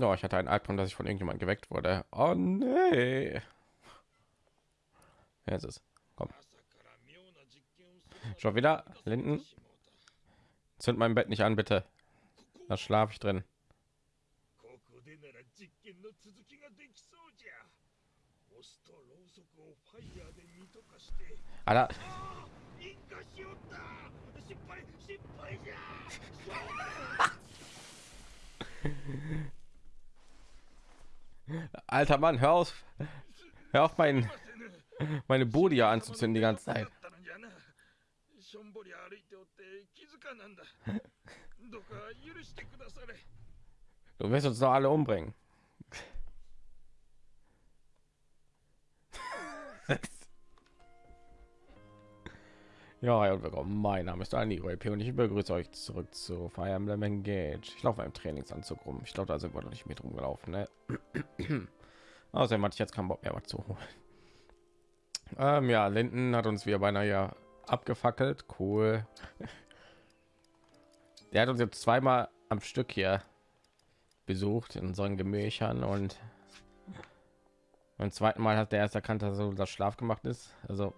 No, ich hatte einen Albtraum, dass ich von irgendjemand geweckt wurde. Oh nee. Jetzt ist. Komm. Schon wieder Linden. Zünd mein Bett nicht an, bitte. Da schlafe ich drin. Alter. Alter Mann, hör auf, hör auf mein, meine ja anzuzünden die ganze Zeit. Du wirst uns doch alle umbringen. Ja, und willkommen. Mein Name ist Dani P und ich begrüße euch zurück zu Fire Emblem Engage. Ich laufe im Trainingsanzug rum. Ich glaube, da sind wir noch nicht mit rumgelaufen. Ne? Außerdem hatte ich jetzt keinen Bock mehr was zu holen. Ähm, ja, Linden hat uns wieder beinahe ja abgefackelt. Cool. Der hat uns jetzt zweimal am Stück hier besucht in unseren Gemächern und beim zweiten Mal hat der erst erkannt, dass so das Schlaf gemacht ist. Also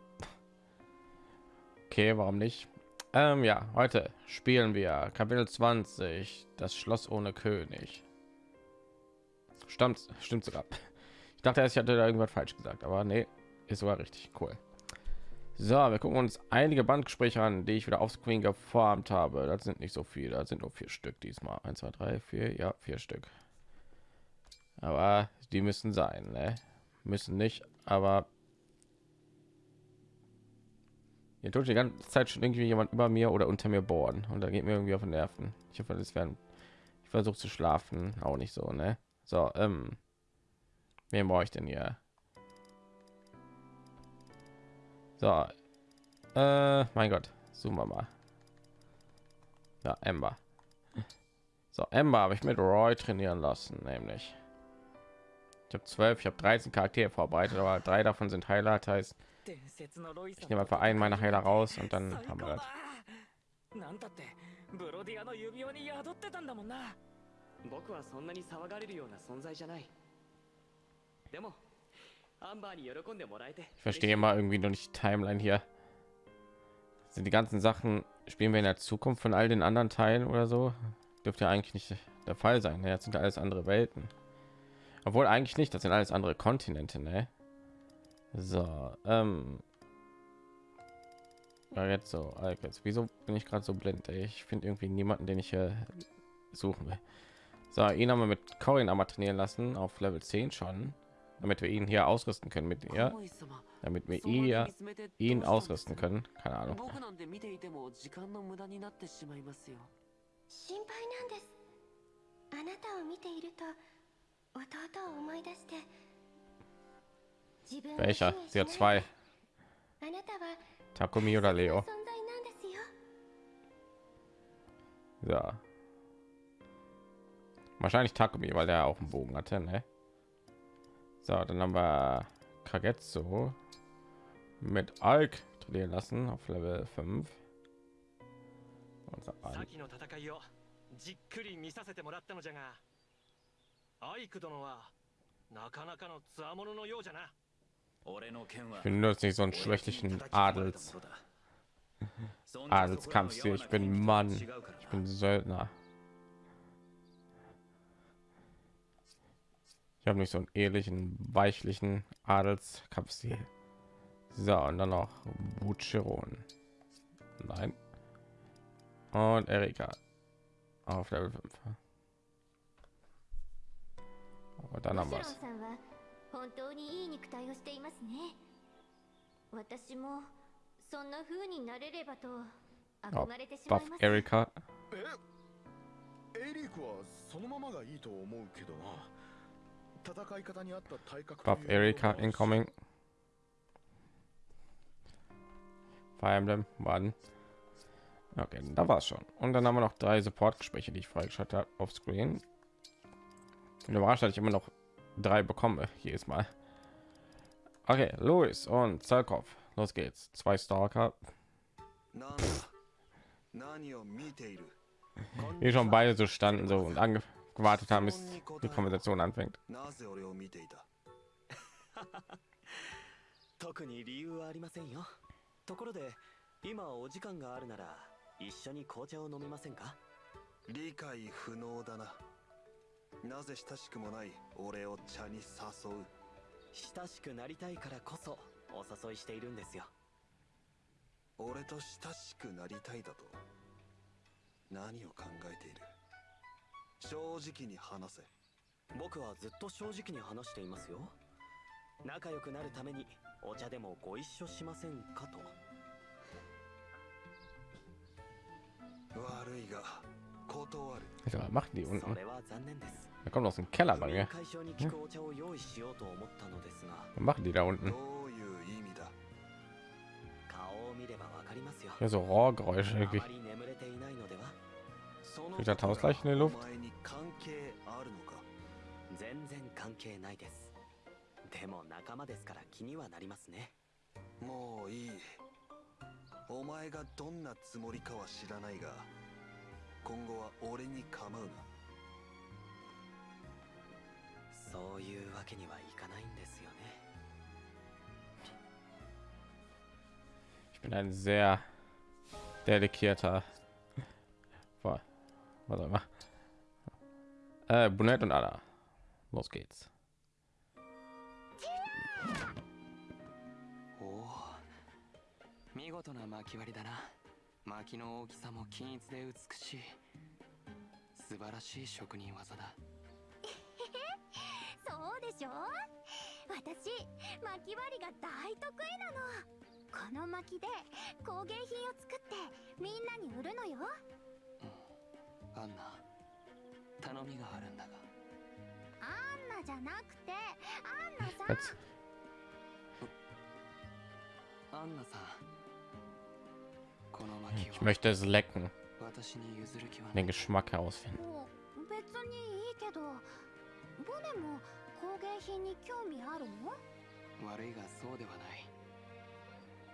Okay, warum nicht? Ähm, ja, heute spielen wir Kapitel 20, das Schloss ohne König. Stimmt, stimmt sogar. Ich dachte, ich hatte da irgendwas falsch gesagt, aber nee, ist sogar richtig cool. So, wir gucken uns einige Bandgespräche an, die ich wieder auf Screen geformt habe. Das sind nicht so viele, das sind nur vier Stück diesmal. 1, 2, 3, 4, ja, vier Stück. Aber die müssen sein, ne? Müssen nicht, aber hier tut die ganze Zeit schon irgendwie jemand über mir oder unter mir bohren und da geht mir irgendwie auf den Nerven. Ich hoffe, das werden. Ich versuche zu schlafen, auch nicht so, ne? So, ähm, wen brauche ich denn hier? So, äh, mein Gott, zoomen wir mal. Ja, Ember. So, Ember habe ich mit Roy trainieren lassen, nämlich. Ich habe zwölf, ich habe 13 Charaktere vorbereitet, aber drei davon sind Highlight, heißt ich nehme einfach einen meiner Heiler raus und dann haben wir das. ブロディアの指輪に宿ってたんだもんな僕はそんなに騒がれるような存在じゃないでもアンバーに喜んでもらえて Ich verstehe mal irgendwie noch nicht die Timeline hier sind die ganzen Sachen spielen wir in der Zukunft von all den anderen Teilen oder so dürfte ja eigentlich nicht der Fall sein jetzt sind alles andere Welten obwohl eigentlich nicht das sind alles andere Kontinente ne? So, ähm. Ja, jetzt so, jetzt wieso bin ich gerade so blind? Ey? Ich finde irgendwie niemanden, den ich hier suchen will. So, ihn haben wir mit Corin einmal trainieren lassen auf Level 10 schon, damit wir ihn hier ausrüsten können mit ihr, damit wir ihr ihn ausrüsten können. Keine Ahnung. あ welcher? Sie hat zwei. Takumi oder Leo? Ja. Wahrscheinlich Takumi, weil der auch einen Bogen hatte, ne? So, dann haben wir Kagetsu mit Alk trainieren lassen auf Level 5. Unser じっくり見させてもらったのじゃがアイク殿はなかなかの強者のようじゃな ich bin nur nicht so einen schwächlichen Adels Adelskampfstil. Ich bin Mann. Ich bin Söldner. Ich habe nicht so einen ehrlichen, weichlichen Adelskampfstil. So, und dann noch Bucheron. Nein. Und Erika auf Level 5. Und dann haben wir es. 本当にいい肉体をしていますね私もそんな風になれればと憧れてしまいますエリカえエリクはそのままがいいと思うけどな戦い方にあった体格 Buff Erika incoming Fire Emblem Mann Okay, da war es schon. Und dann haben wir noch drei Support-Gespräche, die ich freigeschaltet habe auf Screen. Und überrascht, dass ich immer noch drei bekomme jedes Mal. Okay, Louis und Zalkov. Los geht's. Zwei Stalker. Hier schon beide so standen so und gewartet haben, bis die Konversation anfängt. 特に理由はありませんよところで今お時間があるなら一緒に紅茶を飲みませんか理解不能だな なぜ親しくもない俺を茶に誘う？親しくなりたいからこそお誘いしているんですよ。俺と親しくなりたいだと？何を考えている？正直に話せ。僕はずっと正直に話していますよ。仲良くなるためにお茶でもご一緒しませんかと。悪いが Also, was machen die unten? Da kommt aus dem Keller bei mir. Hm? Was machen die da unten? Ja, so Rohrgeräusche wirklich. Kriegt das Haus gleich in der Luft? 今後は俺に構うなそういうわけにはいかないんですよね Ich bin ein sehr delikierter. Boah, Was auch immer. Äh, Brunette und Ada. Los geht's. おお見事な巻き割りだな巻きの大きさも均一で美しい。素晴らしい職人技だ。そうでしょ？私巻き割りが大得意なの。この巻きで工芸品を作ってみんなに売るのよ。アンナ頼みがあるんだが。アンナじゃなくてアンナさん.アンナさん Ich möchte es lecken, den い。Geschmack herausfinden. もう別にいいけどボネも工芸品に興味あるの？悪いがそうではない。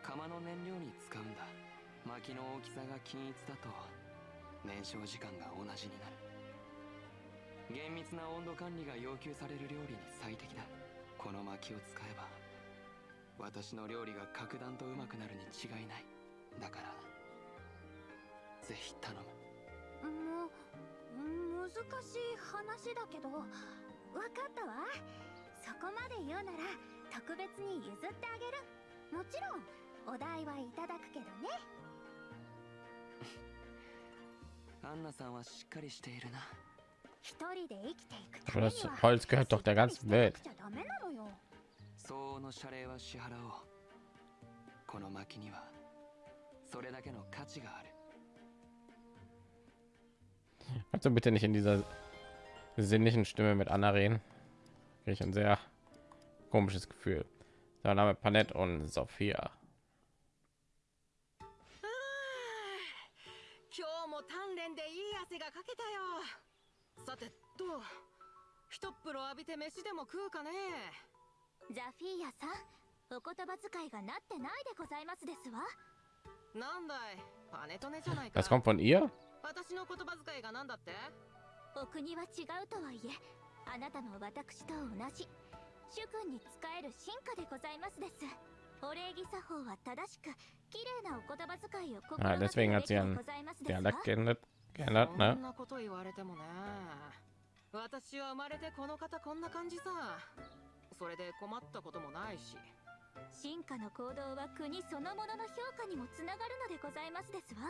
釜の燃料に使うんだ。薪の大きさが均一だと燃焼時間が同じになる。厳密な温度管理が要求される料理に最適だ。この薪を使えば私の料理が格段とうまくなるに違いない。だからぜひ頼む。もう難しい話だけどわかったわ。そこまで言うなら特別に譲ってあげる。もちろんお代はいただくけどね。アンナさんはしっかりしているな。一人で生きていくためには Holz gehört の謝礼は支払おう。この薪にはそれだけの価値がある Kannst du bitte nicht in dieser sinnlichen Stimme mit Anna reden? Krieg ich ein sehr komisches Gefühl. Sein Name Panett und Sophia. Ah, das kommt von ihr? 私の言葉遣いがなんだって？お国は違うとはいえあなたの私と同じ主君に仕える進化でございますです。お礼儀作法は正しく綺麗なお言葉遣いを心 Ah, がけ deswegen る hat べ sie きで ihren ございますですわ Dialekt geändert, geändert そ?んなこと言われてもね。私は生まれてこの方こんな感じさ。それで困ったこともないし。進化の行動は国そのものの評価にもつながるのでございますですわ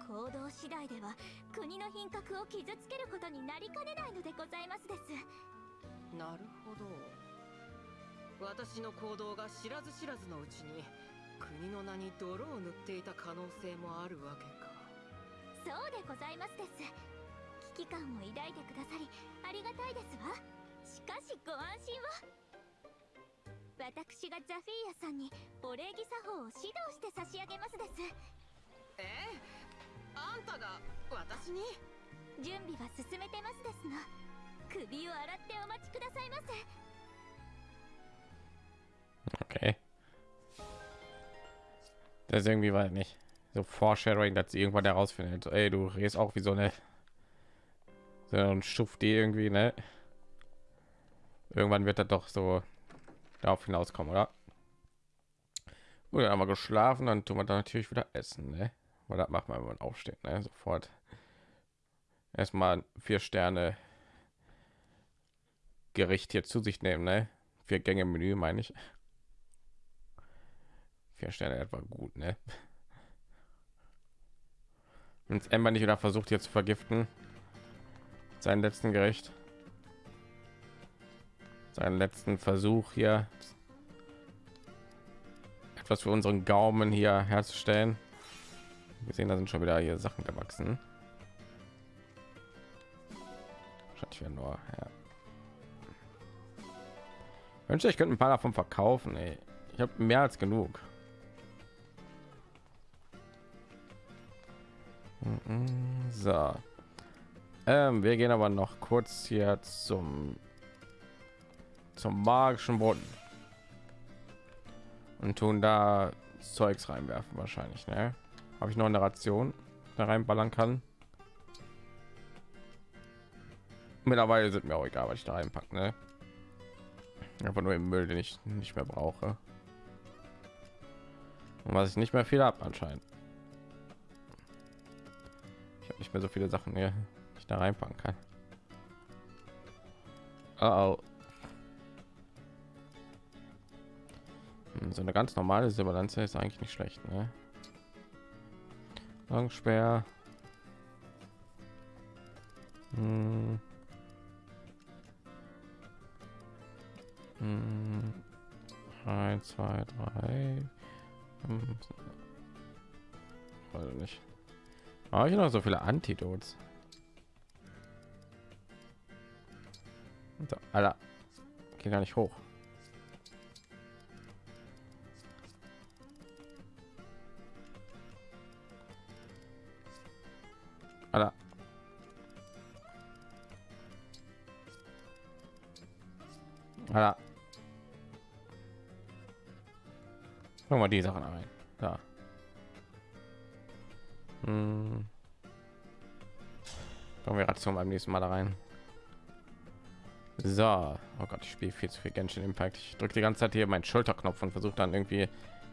行動次第では国の品格を傷つけることになりかねないのでございますです。なるほど。私の行動が知らず知らずのうちに国の名に泥を塗っていた可能性もあるわけか。そうでございますです。危機感を抱いてくださりありがたいですわ。しかしご安心を。私がザフィーヤさんにお礼儀作法を指導して差し上げますです。え あんたが私に準備は進めてますですの首を洗ってお待ちくださいませ Okay. Das ist irgendwie, weiß nicht, so Foreshadowing, dass sie irgendwann herausfindet, so, ey, du redest auch wie so eine so ein Schuft die irgendwie, ne? Irgendwann wird er doch so darauf hinauskommen, oder? Gut, dann haben wir geschlafen, dann tun wir dann natürlich wieder essen, ne? Weil das macht man, wenn man aufsteht, ne? Sofort. Erstmal vier Sterne Gericht hier zu sich nehmen, ne? Vier Gänge Menü, meine ich. Vier Sterne etwa gut, ne? Wenn Ember nicht wieder versucht, hier zu vergiften, seinen letzten Gericht, seinen letzten Versuch hier etwas für unseren Gaumen hier herzustellen. Wir sehen, da sind schon wieder hier Sachen gewachsen. Wieder nur. Ja. Wünsche ich könnte ein paar davon verkaufen. Ey. Ich habe mehr als genug. So. Ähm, wir gehen aber noch kurz hier zum zum magischen Boden und tun da Zeugs reinwerfen wahrscheinlich. Ne? Habe ich noch eine Ration da reinballern kann? Mittlerweile sind mir auch egal, was ich da reinpacke. Ne? Einfach nur im Müll, den ich nicht mehr brauche. Und was ich nicht mehr viel habe anscheinend. Ich habe nicht mehr so viele Sachen hier, die ich da reinpacken kann. Oh, oh. Hm, so eine ganz normale Silberlanze ist eigentlich nicht schlecht, ne? Langspeer. Hm. Hm. Eins, zwei, drei. Fünf. Weiß nicht. Habe ich noch so viele Antidots? So, Alter. Geht gar nicht hoch. Alter. Alter. Guck mal die Sachen ein. Da. Hm. Kommen wir Ration beim nächsten Mal da rein. So, oh Gott, ich spiele viel zu viel Genshin Impact. Ich drücke die ganze Zeit hier meinen Schulterknopf und versuche dann irgendwie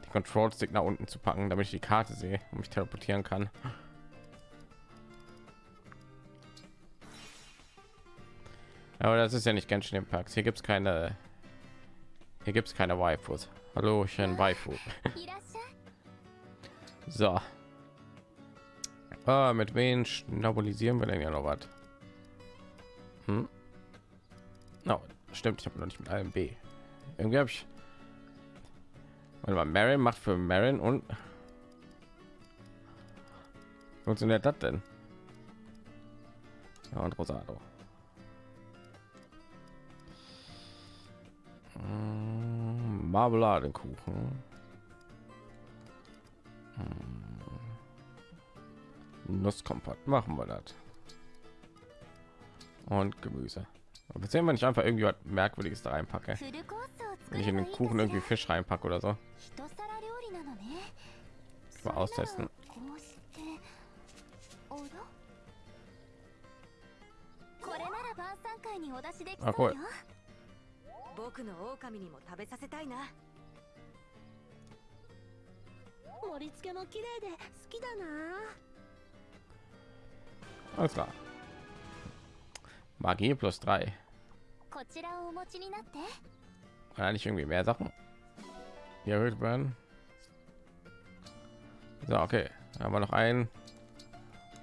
die Control Stick nach unten zu packen, damit ich die Karte sehe und mich teleportieren kann. Aber das ist ja nicht Genshin Impact. Hier gibt es keine. Hier gibt es keine Waifus. Hallo, ich bin Waifu. so. Ah, mit wen schnabulisieren wir denn ja noch was? Hm? No, stimmt, ich habe noch nicht mit einem B. Irgendwie habe ich. Warte mal, Marin macht für Marin und funktioniert das denn? Ja, und Rosado. Marmeladenkuchen. Hm. Nusskompott machen wir das. Und Gemüse. Aber sehen wir nicht einfach irgendwie was merkwürdiges da reinpacke. Wenn ich in den Kuchen irgendwie Fisch reinpacke oder so. Mal austesten. Ah, cool. 僕の狼にも食べさせたいな盛り付けも綺麗で好きだな Alles klar. Magie plus 3. こちらをお持ちになって Kann eigentlich irgendwie mehr Sachen hier erhöht werden. So, okay. Dann haben wir noch ein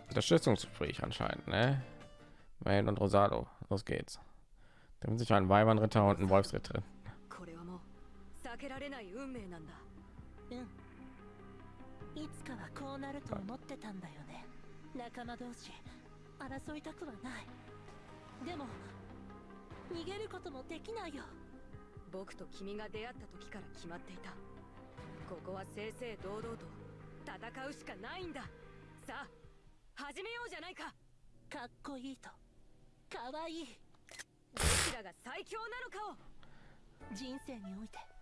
Unterstützungsgespräch anscheinend, ne? Wayne und Rosado. Los geht's. Da sind sich ein Weibernritter und ein Wolfsritter. 避けられない運命なんだ。うん。いつかはこうなると思ってたんだよね。仲間同士争いたくはない。でも逃げることもできないよ。僕と君が出会った時から決まっていた。ここは正々堂々と戦うしかないんだ。さあ始めようじゃないか。かっこいいと。かわいい。どちらが最強なのかを。人生において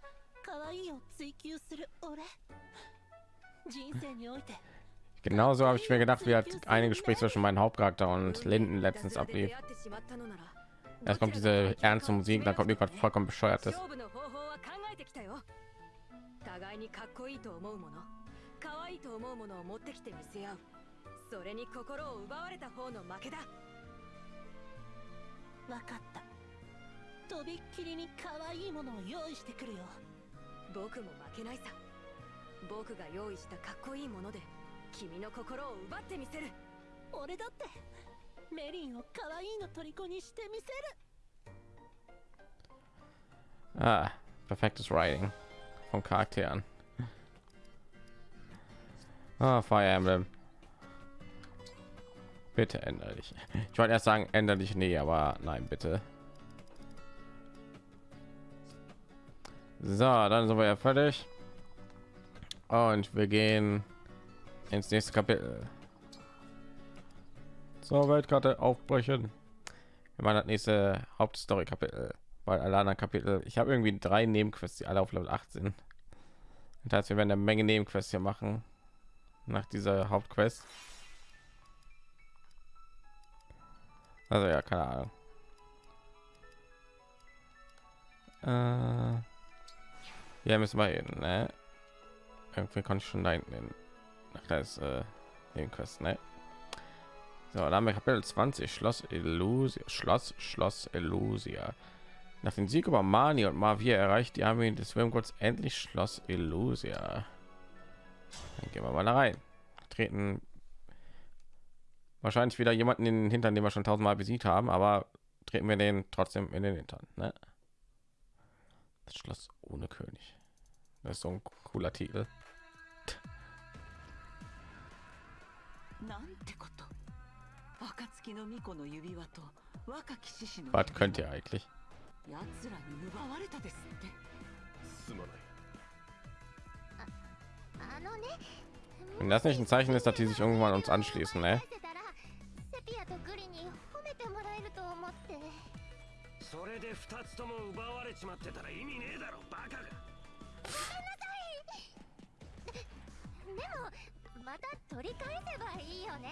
Genauso habe ich mir gedacht, wie halt ein Gespräch zwischen meinem Hauptcharakter und Linden letztens ablief. Erst kommt diese ernste Musik, dann kommt irgendwas vollkommen bescheuertes. 僕も負けないさ僕が用意したかっこいいもので君の心を奪ってみせる俺だってメリンを可愛いの虜にしてみせる Ah, perfektes Writing von Charakteren. Ah, Fire Emblem. Bitte ändere dich. Ich wollte erst sagen, ändere dich nie, aber nein, bitte. So, dann sind wir ja fertig. Und wir gehen ins nächste Kapitel. So, Weltkarte aufbrechen. Wir machen das nächste Hauptstory-Kapitel weil alle anderen Kapitel, ich habe irgendwie drei Nebenquests, die alle auf Level 8 sind. Das heißt, wir werden eine Menge Nebenquests hier machen nach dieser Hauptquest. Also ja, keine Ahnung. Äh, ja, müssen wir hin, ne? Irgendwie konnte ich schon da hinten hin. Ach, da ist äh, Nebenquest, ne? So, dann haben wir Kapitel 20, Schloss Illusia, Schloss, Schloss Illusia. Nach dem Sieg über Mani und Mavia erreicht die Armee des Wormgods endlich Schloss Illusia. Dann gehen wir mal da rein. Treten wahrscheinlich wieder jemanden in den Hintern, den wir schon tausendmal besiegt haben, aber treten wir den trotzdem in den Hintern. Ne? Das Schloss ohne König. Das ist so ein cooler Titel. なんてこと暁の巫女の指輪と若き獅子の Was könnt ihr eigentlich? 奴らに奪われたですってすまないあのね Wenn das nicht ein Zeichen ist, dass die sich irgendwann uns anschließen, ne? でもまた取り返せばいいよね。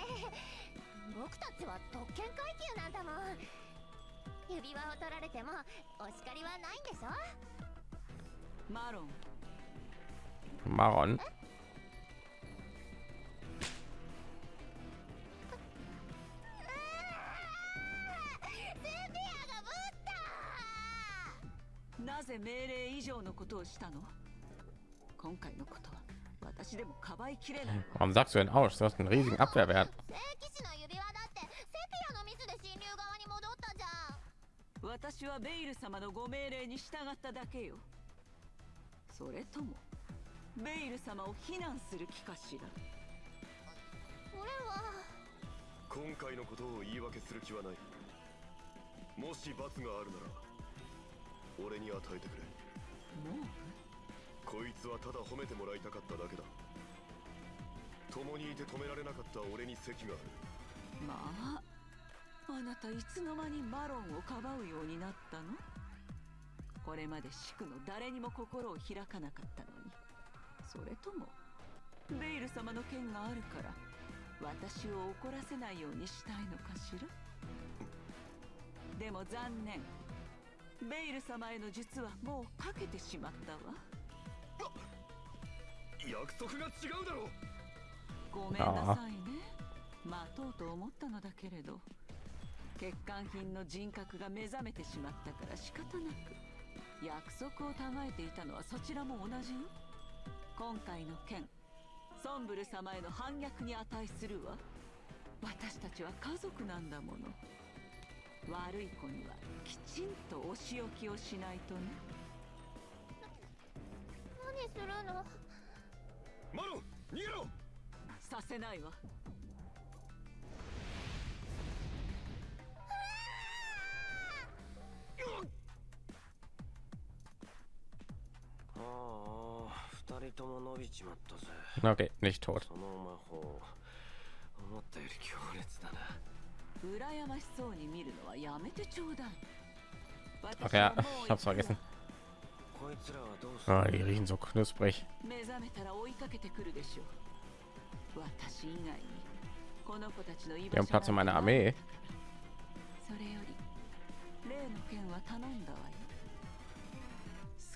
僕たちは特権階級なんだもん。指輪を取られてもお叱りはないんでしょ？マロン。Maron. セピアがぶった！なぜ命令以上のことをしたの？Warum sagst du denn aus? Du hast einen riesigen Abwehrwert. はベイル様のご命令に従っただけよ。それともベイル様を非難する気かしら。俺は今回のことを言い訳する気はない。もし罰があるなら俺に与えてくれ。もうこいつはただ褒めてもらいたかっただけだ。共にいて止められなかった俺に席がある。まああなたいつの間にマロンをかばうようになったの？これまでシクの誰にも心を開かなかったのに。それともベイル様の剣があるから私を怒らせないようにしたいのかしら？でも残念。ベイル様への術はもうかけてしまったわ。約束が違うだろごめんなさいね。待とうと思ったのだけれど。欠陥品の人格が目覚めてしまったから仕方なく。約束をたがえていたのはそちらも同じよ。今回の件ソンブル様への反逆に値するわ。私たちは家族なんだもの。悪い子にはきちんとお仕置きをしないとね。何するの？マロン逃げろ！させないわ。ああ二人とも伸びちまったぜ。Okay, nicht tot. その魔法思ったより強烈だな。羨ましそうに見るのはやめてちょうだい。Ich hab's vergessen. Ah, die riechen so knusprig. 目覚めたら追いかけてくるでしょ。う私以外にこの子たちの居 Wir haben Platz in meiner Armee. それより例の件は頼んだわよ。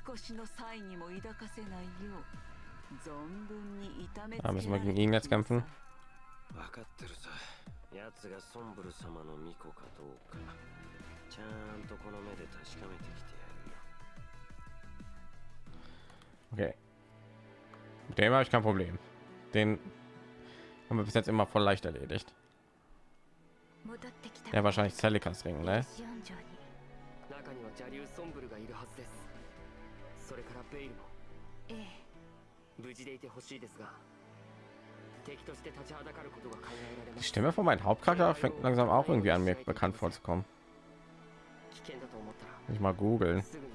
少しの際にも抱かせないよう存分に痛めつけ Ah, ら müssen れ wir て gegen ihn jetzt kämpfen? 分かってるさ。奴がソンブル様の巫女かどうか。ちゃんとこの目で確かめてきて Okay. Mit dem habe ich kein Problem. Den haben wir bis jetzt immer voll leicht erledigt. 戻ってきた Ja, wahrscheinlich Celikas Ring, ne? シオン城に中には邪竜ソンブルがいるはずですそれからベイルもええ無事でいてほしいですが敵として立ちはだかることが考えられま Die す Stimme von meinem Hauptcharakter fängt langsam auch irgendwie an mir bekannt vorzukommen. 危険だと思ったら Muss Ich mal googeln. すぐに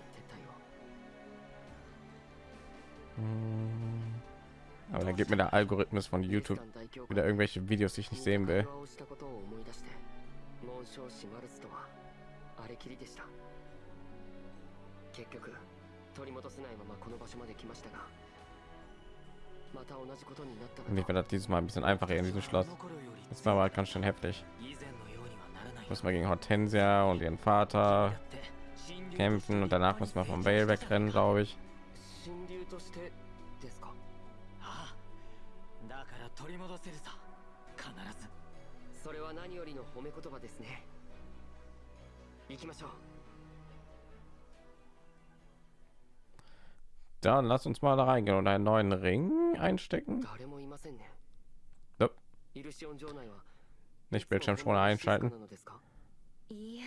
Aber dann gibt mir der Algorithmus von YouTube wieder irgendwelche Videos, die ich nicht sehen will. Und ich werde dieses Mal ein bisschen einfacher in diesem Schloss. Das war mal halt ganz schön heftig. Muss man gegen Hortensia und ihren Vater kämpfen und danach muss man vom Bale wegrennen, glaube ich. としてですか？ああだから取り戻せるさ。必ず。それは何よりの褒め言葉ですね。行きましょう。Dann lass uns mal da reingehen und einen neuen Ring einstecken. 誰もいませんね。Nope. イルシオン城内は Nicht Bildschirmschoner einschalten. いいえ。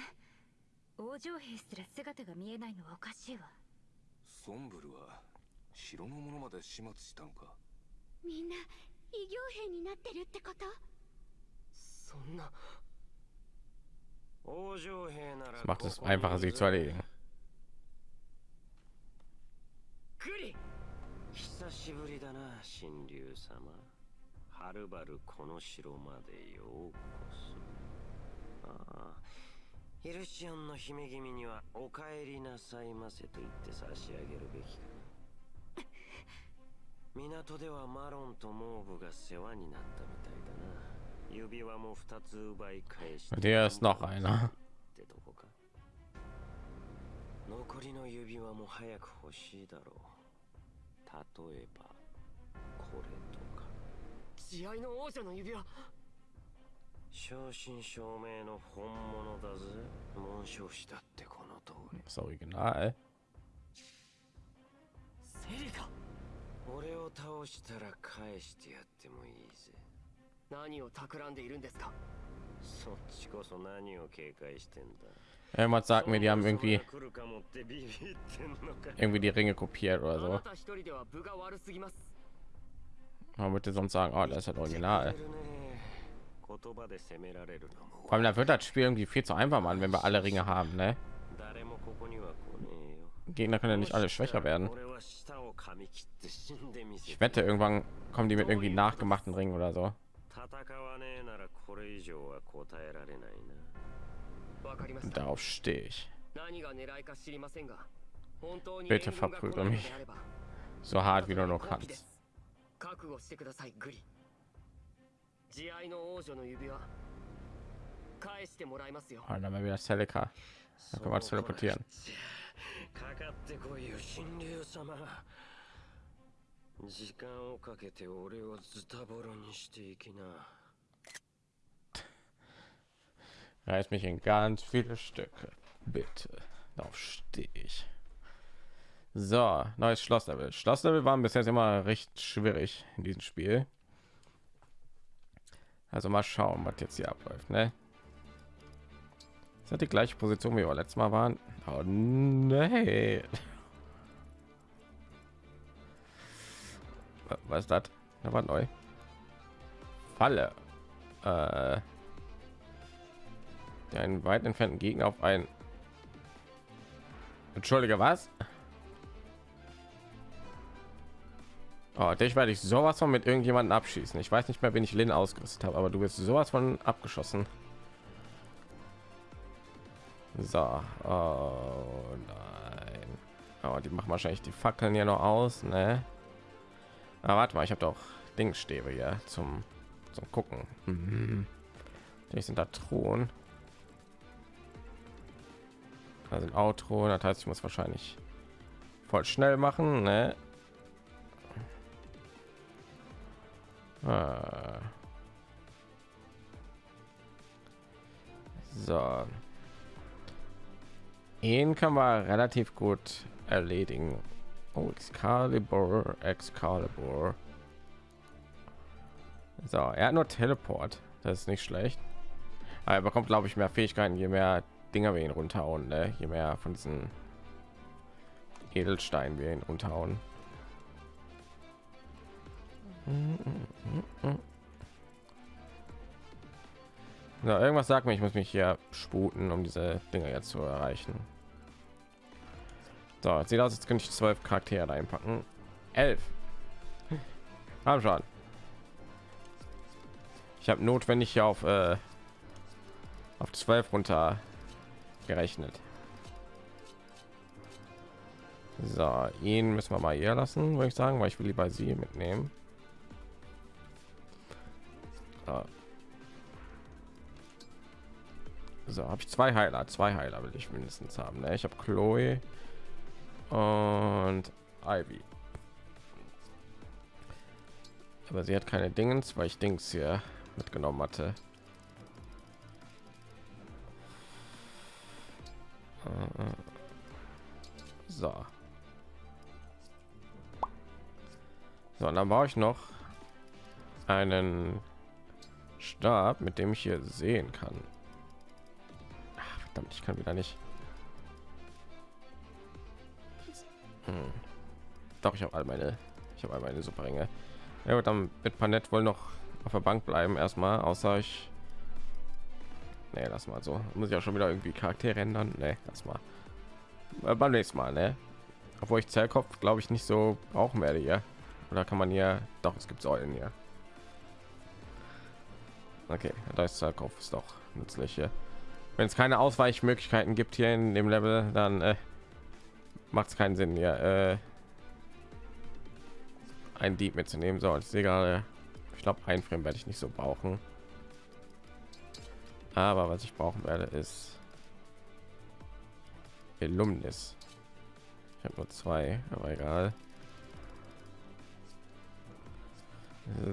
王女兵すら姿が見えないのはおかしいわ。ソンブルは城の者まで始末したのか？みんな異形兵になってるってこと？そんな。王女兵なら Das macht es einfacher, sie zu erledigen. グリ久しぶりだな神竜様。はるばるこの城までようこそ。ああイルシオンの姫君にはお帰りなさいませと言って差し上げるべきか。な港ではマロンとモーブが世話になったみたいだな。指輪も二つ奪い返して Der ist noch einer. ってとこか。残りの指輪も早く欲しいだろう。例えばこれとか。慈愛の王女の指輪。正真正銘の本物だぜ。紋章師だってこの通り。Das Original. セリカ俺を倒したら返してやってもいいぜ何を企んでいるんですかそっちこそ何を警戒してんだ Irgendwas sagt mir, die haben irgendwie 来るかもってビビってんのか irgendwie die Ringe kopiert あ oder な so. た一人では分が悪すぎます Man würde sonst sagen, oh, das ist das Original. ね言葉で責められるのも Vor allem, da wird das Spiel irgendwie viel zu einfach, Mann, wenn wir alle Ringe haben, ne? Gegner können ja nicht alle schwächer werden. 俺は舌を噛み切って死んでみせ Ich て wette, irgendwann kommen die mit irgendwie nachgemachten Ringen oder so. 戦わねえならこれ以上は答えられないなわかりました Darauf stehe ich. 何が狙いか知りませんが本当に Bitte 援軍が来 verprügel ないの mich. であれば So hart wie du nur 後期で kannst. す覚悟してくださいグリ慈愛の王女の指輪返してもらいますよ Ah, dann haben wir wieder Celica. Da können wir uns teleportieren. かかってこいよ神竜様時間をかけて俺をズタボロにしていきな Reiß mich in ganz viele Stücke. Bitte. Darauf stehe ich. So, neues Schlosslevel. Schlosslevel waren bis jetzt immer recht schwierig in diesem Spiel. Also mal schauen, was jetzt hier abläuft, ne? Ist das die gleiche Position, wie wir letztes Mal waren? Oh nee. Wa- Was ist das? Da war neu. Falle. Äh, der einen weit entfernten Gegner auf ein Entschuldige, was? Oh, dich werde ich sowas von mit irgendjemanden abschießen. Ich weiß nicht mehr, wen ich Lin ausgerüstet habe, aber du wirst sowas von abgeschossen. So, oh nein. Oh, die machen wahrscheinlich die Fackeln hier noch aus, ne? Aber warte mal, ich habe doch Dingsstäbe hier zum zum gucken. Mhm. Die sind da Thron. Da sind Outro, das heißt, ich muss wahrscheinlich voll schnell machen, ne? Ah. So. Ihn kann man relativ gut erledigen. Oh, Excalibur, Excalibur. So, er hat nur Teleport. Das ist nicht schlecht. Aber er bekommt, glaube ich, mehr Fähigkeiten, je mehr Dinger wir ihn runterhauen, ne? je mehr von diesen Edelsteinen wir ihn runterhauen. Na, irgendwas sagt mir, ich muss mich hier sputen, um diese Dinger jetzt zu erreichen. So, sieht aus, jetzt könnte ich zwölf Charaktere einpacken. Elf. Haben schon. Ich habe notwendig auf äh, auf 12 runter gerechnet. So, ihn müssen wir mal hier lassen, würde ich sagen, weil ich will lieber sie mitnehmen. So, so habe ich zwei Heiler, zwei Heiler will ich mindestens haben. Ne? Ich habe Chloe und Ivy. Aber sie hat keine Dingens, weil ich Dings hier mitgenommen hatte. So. So, und dann brauche ich noch einen Stab, mit dem ich hier sehen kann. Ach, verdammt, ich kann wieder nicht. Hm. Doch, ich habe all meine, ich habe all meine Superringe. Ja, dann wird Panett wohl noch auf der Bank bleiben erstmal, außer ich nee, lass mal so. Muss ich auch schon wieder irgendwie Charaktere ändern? Nee, lass mal. Äh, beim nächsten Mal, ne? Obwohl ich Zellkopf, glaube ich, nicht so brauchen werde hier. Oder kann man hier... Doch, es gibt Säulen hier. Okay, da ist Zellkopf, ist doch nützlich hier. Wenn es keine Ausweichmöglichkeiten gibt hier in dem Level, dann äh, macht es keinen Sinn, hier äh, ein Dieb mitzunehmen. So, ist egal. Ich glaube, ein Frame werde ich nicht so brauchen. Aber was ich brauchen werde, ist Illuminis. Ich habe nur zwei, aber egal.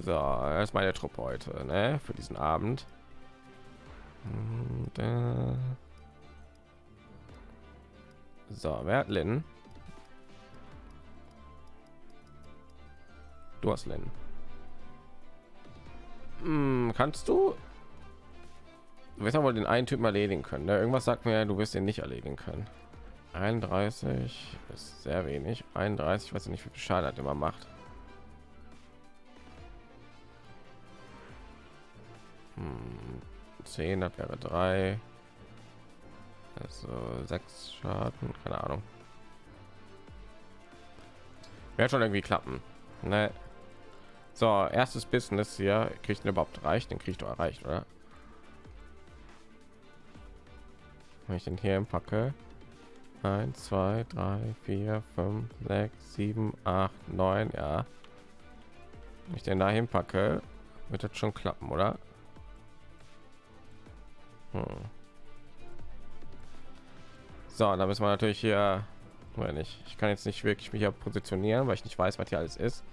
So, das ist meine Truppe heute, ne? Für diesen Abend. Und, äh so, wer Du hast Lin. Hm, kannst du Du wirst aber den einen Typen erledigen können. Ne? Irgendwas sagt mir, du wirst den nicht erledigen können. 31 ist sehr wenig. 31, weiß ich nicht, wie viel Schaden hat immer macht. Hm, 10, das wäre 3. Also 6 Schaden, keine Ahnung. Wird schon irgendwie klappen. Ne? So, erstes Business hier. Kriegt überhaupt reicht? Den kriegt du erreicht, oder? wenn ich den hier packe 1 2 3 4 5 6 7 8 9 ja wenn ich den dahin packe wird das schon klappen oder hm. so da müssen wir natürlich hier wenn ich ich kann jetzt nicht wirklich mich hier positionieren weil ich nicht weiß was hier alles ist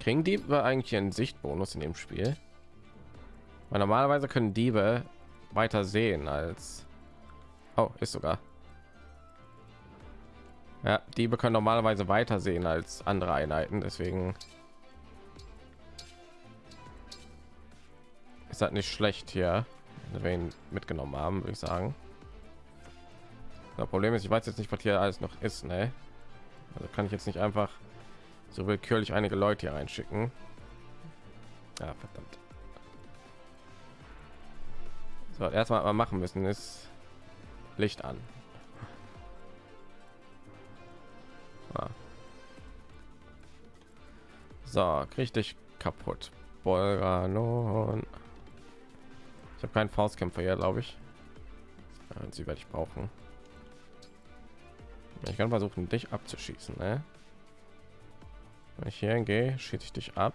kriegen die eigentlich einen sichtbonus in dem spiel? Weil normalerweise können diebe weiter sehen als oh, ist sogar. Ja die können normalerweise weiter sehen als andere einheiten deswegen ist das nicht schlecht hier wenn ihn mitgenommen haben würde ich sagen. Das problem ist ich weiß jetzt nicht was hier alles noch ist ne? also kann ich jetzt nicht einfach so willkürlich einige leute hier reinschicken ja, verdammt so, erstmal mal machen müssen ist Licht an. Ah. So, richtig kaputt. Bolganon. Ich habe keinen Faustkämpfer hier, glaube ich. Sie werde ich brauchen. Ich kann versuchen, dich abzuschießen, ne? Wenn ich hier hingehe, schieße ich dich ab.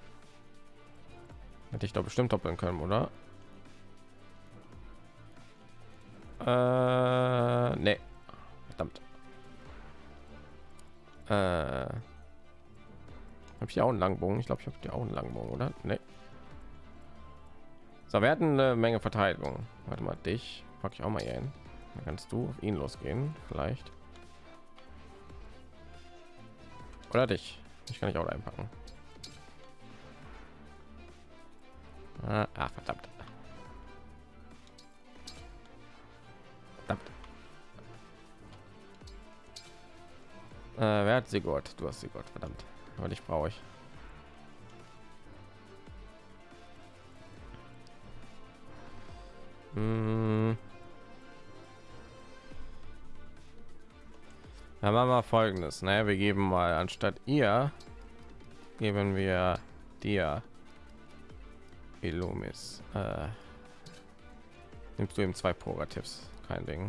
Hätte ich doch bestimmt doppeln können, oder? Äh, nee. Verdammt. Äh, habe ich auch einen Langbogen? Ich glaube, ich habe die auch einen Langbogen, oder? Nee. So, wir hatten eine Menge Verteidigung. Warte mal, dich packe ich auch mal hier hin. Dann kannst du auf ihn losgehen, vielleicht. Oder dich. Ich kann ich auch einpacken. Ah, ah, verdammt. Verdammt. Äh, wer hat sie Gott? Du hast sie Gott, verdammt. Aber dich brauche ich. Hm. Dann machen wir folgendes, ne? Wir geben mal anstatt ihr geben wir dir Illumis. Äh, nimmst du ihm zwei Progratives, kein Ding.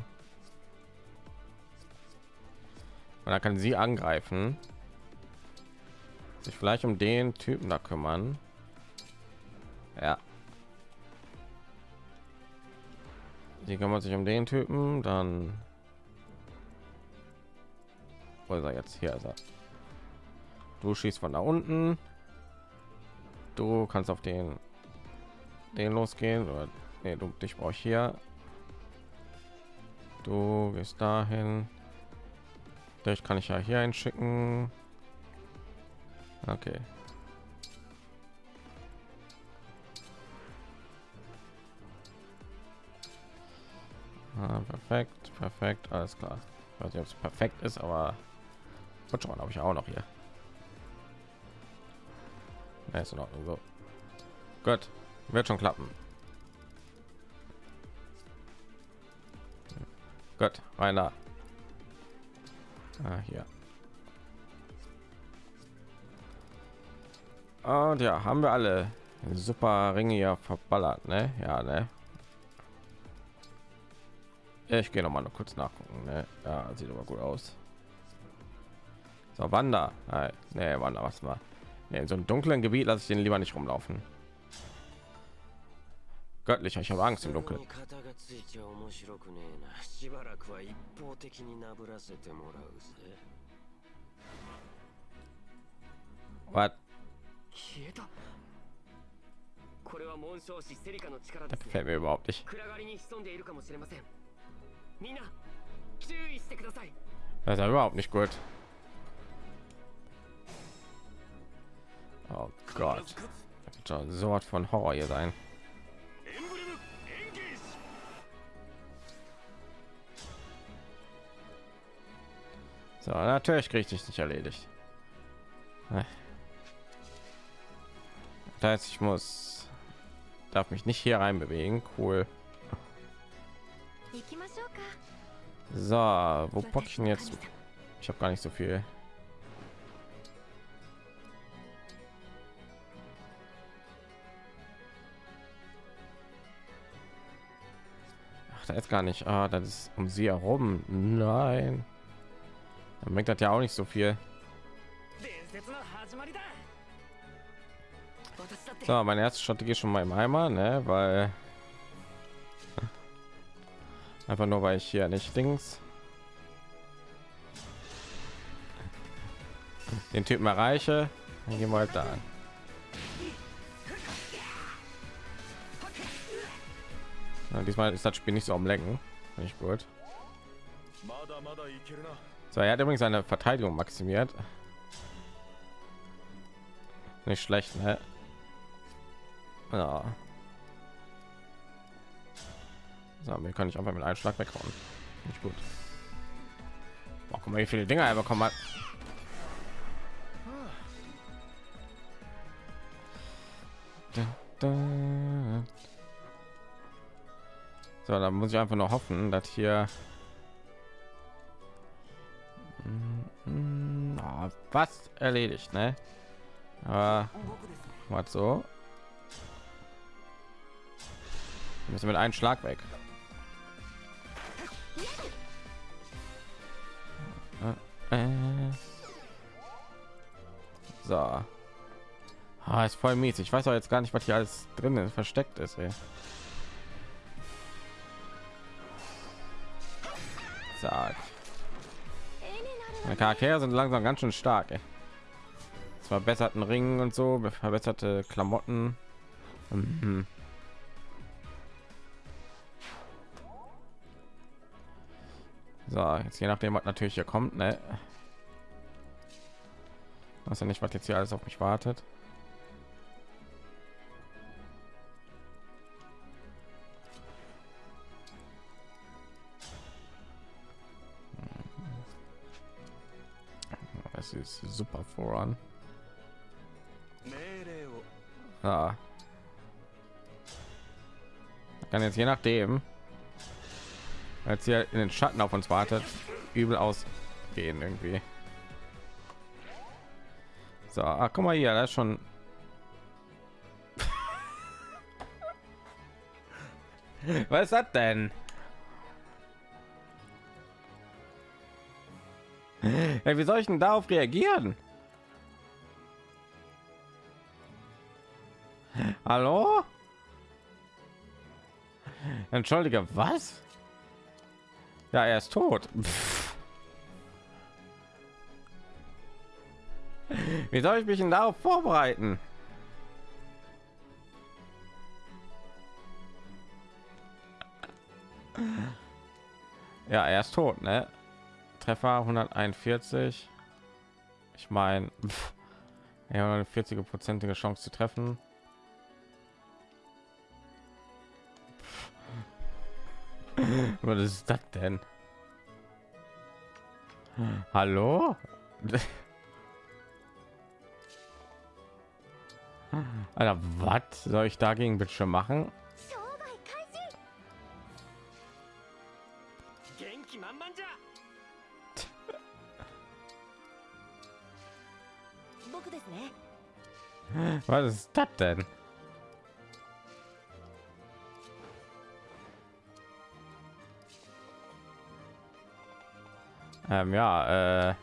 Und dann kann sie angreifen, sich vielleicht um den Typen da kümmern. Ja. Sie kümmert sich um den Typen, dann wo ist er jetzt? Hier ist er. du schießt von da unten. Du kannst auf den den losgehen. Oder nee, du dich brauche hier. Du gehst dahin. Durch kann ich ja hier einschicken okay. Ah, perfekt perfekt alles klar. Ich weiß nicht ob es perfekt ist aber Gut, schon habe ich auch noch hier. Ja, ist in Ordnung so. Gut, wird schon klappen. Gut, einer. Ah, hier. Und ja, haben wir alle super Ringe ja verballert, ne? Ja, ne? Ich gehe noch mal noch kurz nachgucken, ne? Ja, sieht aber gut aus. So, Wander. Nee, Wander, was war? Nee, in so einem dunklen Gebiet lasse ich den lieber nicht rumlaufen. Göttlich, ich habe Angst im Dunkeln. Was? Das gefällt mir überhaupt nicht. Das ist ja überhaupt nicht gut. Oh Gott. So was von Horror hier sein. So, natürlich kriege ich dich nicht erledigt. Das heißt, ich muss darf mich nicht hier rein bewegen. Cool. So, wo ich denn jetzt? Ich habe gar nicht so viel. Da jetzt gar nicht. Ah, das ist um sie herum. Nein. Dann merkt das ja auch nicht so viel. So, meine erste Strategie schon mal im Eimer, ne? Weil einfach nur weil ich hier nicht Dings den Typen erreiche, dann gehen wir halt da an. Ja, diesmal ist das Spiel nicht so am Lenken. Nicht gut. So, er hat übrigens seine Verteidigung maximiert. Nicht schlecht, ne? Ja. So, mir kann ich einfach mit einem Schlag weghauen. Nicht gut. Boah, guck mal, wie viele Dinge er bekommen hat. Da, da. So, dann muss ich einfach noch hoffen, dass hier oh, was erledigt, ne? Aber was so? Wir müssen mit einem Schlag weg. So. Ah, ist voll mies. Ich weiß auch jetzt gar nicht, was hier alles drin ist, versteckt ist. Ey. Zack. Meine Charaktere sind langsam ganz schön stark. Ey. Verbesserten Ringen und so, verbesserte Klamotten. Mhm. So, jetzt je nachdem, was natürlich hier kommt, ne? Was ja nicht, was jetzt hier alles auf mich wartet. Ist super voran. Ja. Kann jetzt je nachdem, als hier in den Schatten auf uns wartet, übel ausgehen irgendwie. So, ach, guck mal hier, das ist schon. Was ist das denn? Ja, wie soll ich denn darauf reagieren? Hallo? Entschuldige, was? Ja, er ist tot. Wie soll ich mich denn darauf vorbereiten? Ja, er ist tot, ne? Treffer 141. Ich meine, ja, eine 40 prozentige Chance zu treffen. Was ist das denn? Hallo? Alter, was soll ich dagegen bitte machen? Was ist das denn? Ähm, ja, äh,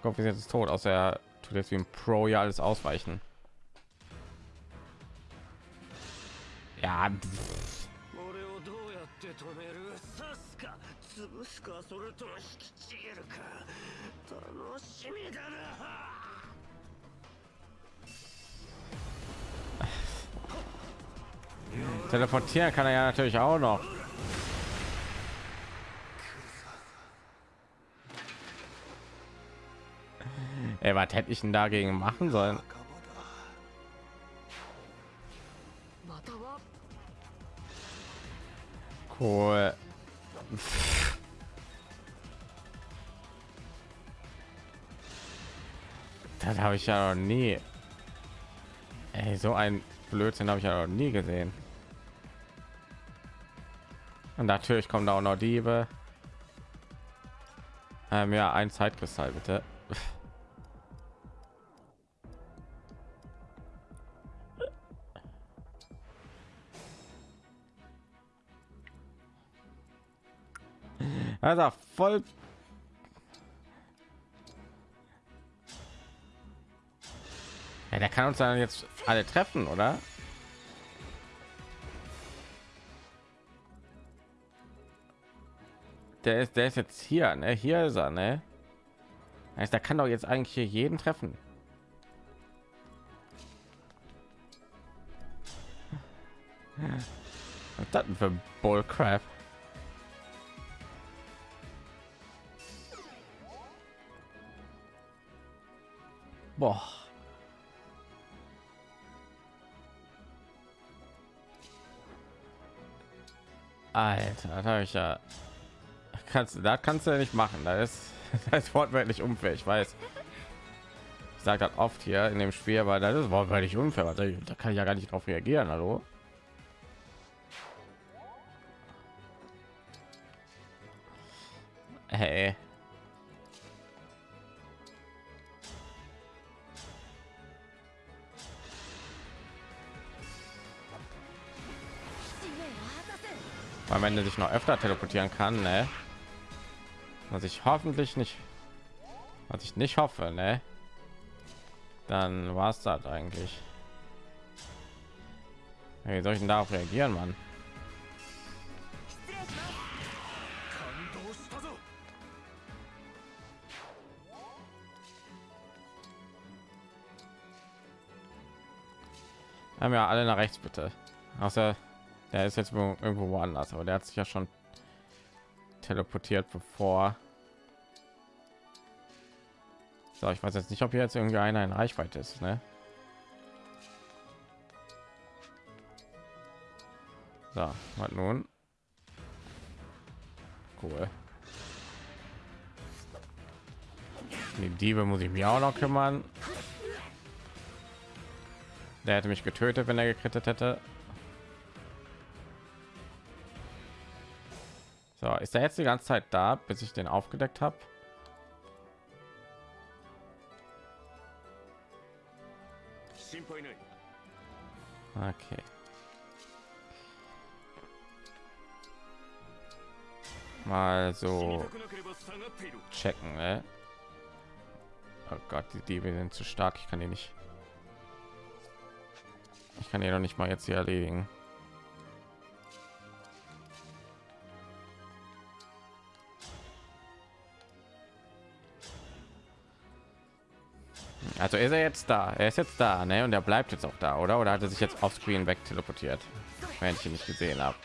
Kopf ist jetzt tot, außer er tut jetzt wie ein Pro ja alles ausweichen. Ja. Pff. Teleportieren kann er ja natürlich auch noch. Ey, was hätte ich denn dagegen machen sollen? Cool. Das habe ich ja noch nie. Ey, so ein Blödsinn habe ich ja noch nie gesehen. Und natürlich kommen da auch noch Diebe. Ähm, ja, ein Zeitkristall bitte. Also voll Ja, der kann uns dann jetzt alle treffen, oder? Der ist, der ist jetzt hier, ne? Hier ist er, ne? Heißt, der kann doch jetzt eigentlich hier jeden treffen. Was das denn für Bullcrap? Boah. Alter, da habe ich ja. Kannst du, da kannst du ja nicht machen. Da ist, das ist wortwörtlich unfair. Ich weiß. Ich sage das oft hier in dem Spiel, weil das ist wortwörtlich unfair. Da kann ich ja gar nicht darauf reagieren. Hallo. Hey. weil man sich noch öfter teleportieren kann ne? Was ich hoffentlich nicht was ich nicht hoffe ne? Dann war es das eigentlich. Wie soll ich denn darauf reagieren, Mann? Haben ja alle nach rechts bitte. Außer der ist jetzt irgendwo woanders, aber der hat sich ja schon teleportiert, bevor. So, ich weiß jetzt nicht, ob hier jetzt irgendwie einer in Reichweite ist, ne? So, was nun? Cool. Die Diebe muss ich mir auch noch kümmern. Der hätte mich getötet, wenn er gekrittet hätte. So, ist er jetzt die ganze Zeit da, bis ich den aufgedeckt habe? Okay. Mal so checken, ne? Oh Gott, die Diebe sind zu stark. Ich kann die nicht. Ich kann die noch nicht mal jetzt hier erledigen. Also ist er jetzt da? Er ist jetzt da, ne? Und er bleibt jetzt auch da, oder? Oder hat er sich jetzt auf Screen weg teleportiert, wenn ich ihn nicht gesehen habe?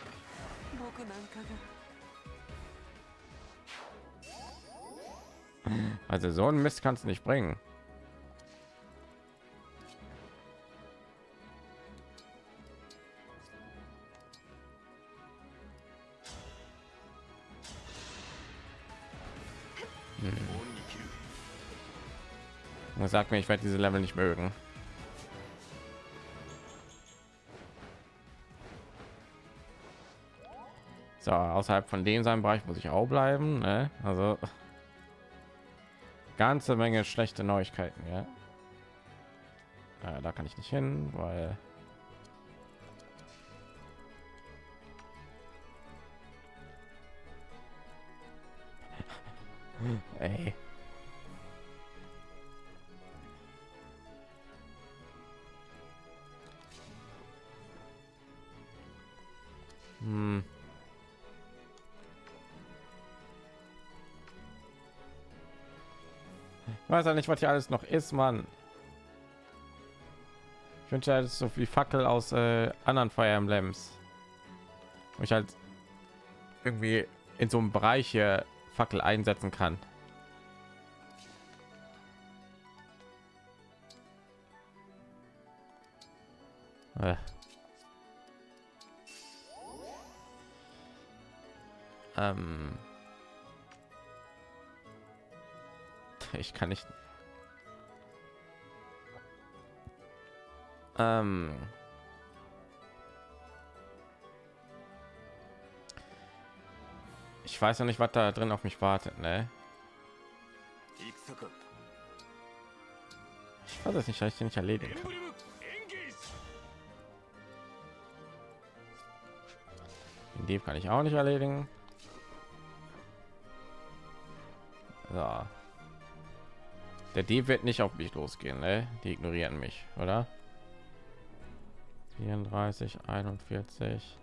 Also so ein Mist kannst du nicht bringen. Hm. Sag mir, ich werde diese Level nicht mögen. So, außerhalb von dem seinem Bereich muss ich auch bleiben. Ne? Also ganze Menge schlechte Neuigkeiten. Ja, äh, da kann ich nicht hin, weil Ey. Hm. Ich weiß ja nicht, was hier alles noch ist, Mann. Ich wünsche halt so viel Fackel aus äh, anderen Fire Emblems. Wo ich halt irgendwie in so einem Bereich hier Fackel einsetzen kann. Äh. Ähm. Ich kann nicht. Ähm. Ich weiß ja nicht, was da drin auf mich wartet, ne? Ich weiß es nicht, ich den nicht erledigen kann. Den kann ich auch nicht erledigen. So. Der Dieb wird nicht auf mich losgehen, ne? Die ignorieren mich, oder? 34, 41.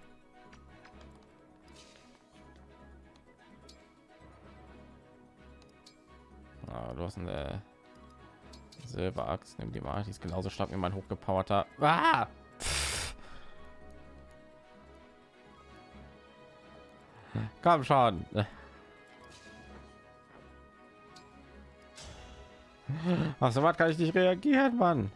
Ah, du hast eine Silberaxt, nimm die mal. Die ist genauso stark wie mein hochgepowerter. Ah! Komm schon. Ach so, was kann ich nicht reagieren, Mann?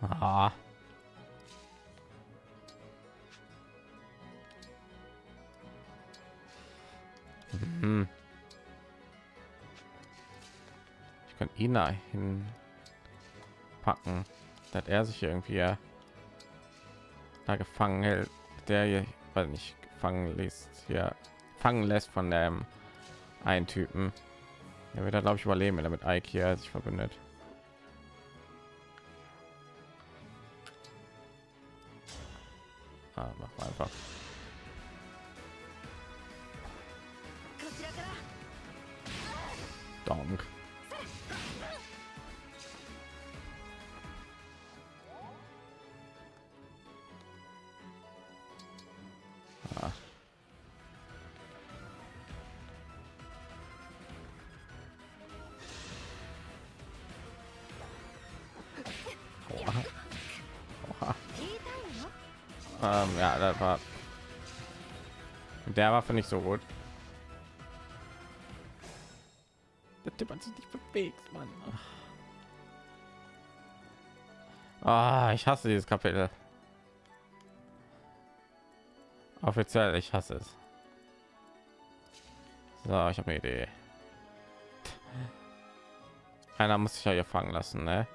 Ah. Hm. Ich kann ihn dahin packen, dass er sich irgendwie da gefangen hält, der hier, weil nicht gefangen lässt, hier fangen lässt von dem einen Typen. Er wird glaube ich überleben, wenn er Ike hier sich verbindet. Ah, mach mal einfach. Waffe nicht so gut. Der Typ hat sich nicht bewegt, Mann. Ah, ich hasse dieses Kapitel. Offiziell, ich hasse es. So, ich habe eine Idee. Einer muss sich ja hier fangen lassen, ne?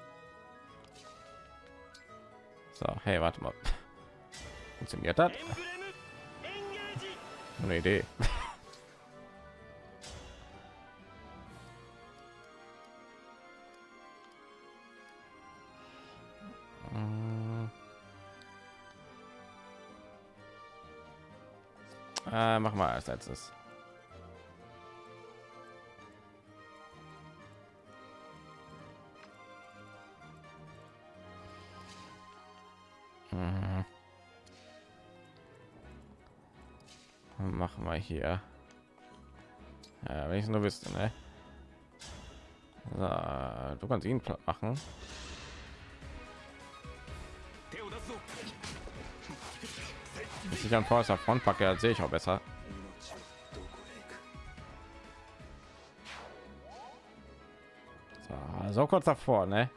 So, hey, warte mal. Funktioniert das? Eine Idee. Äh, mach mal als letztes. Machen wir hier. Ja, wenn ich nur wüsste, ne? So, du kannst ihn platt machen. Wenn ich an Forster Front packe, sehe ich auch besser. So, so kurz davor, ne?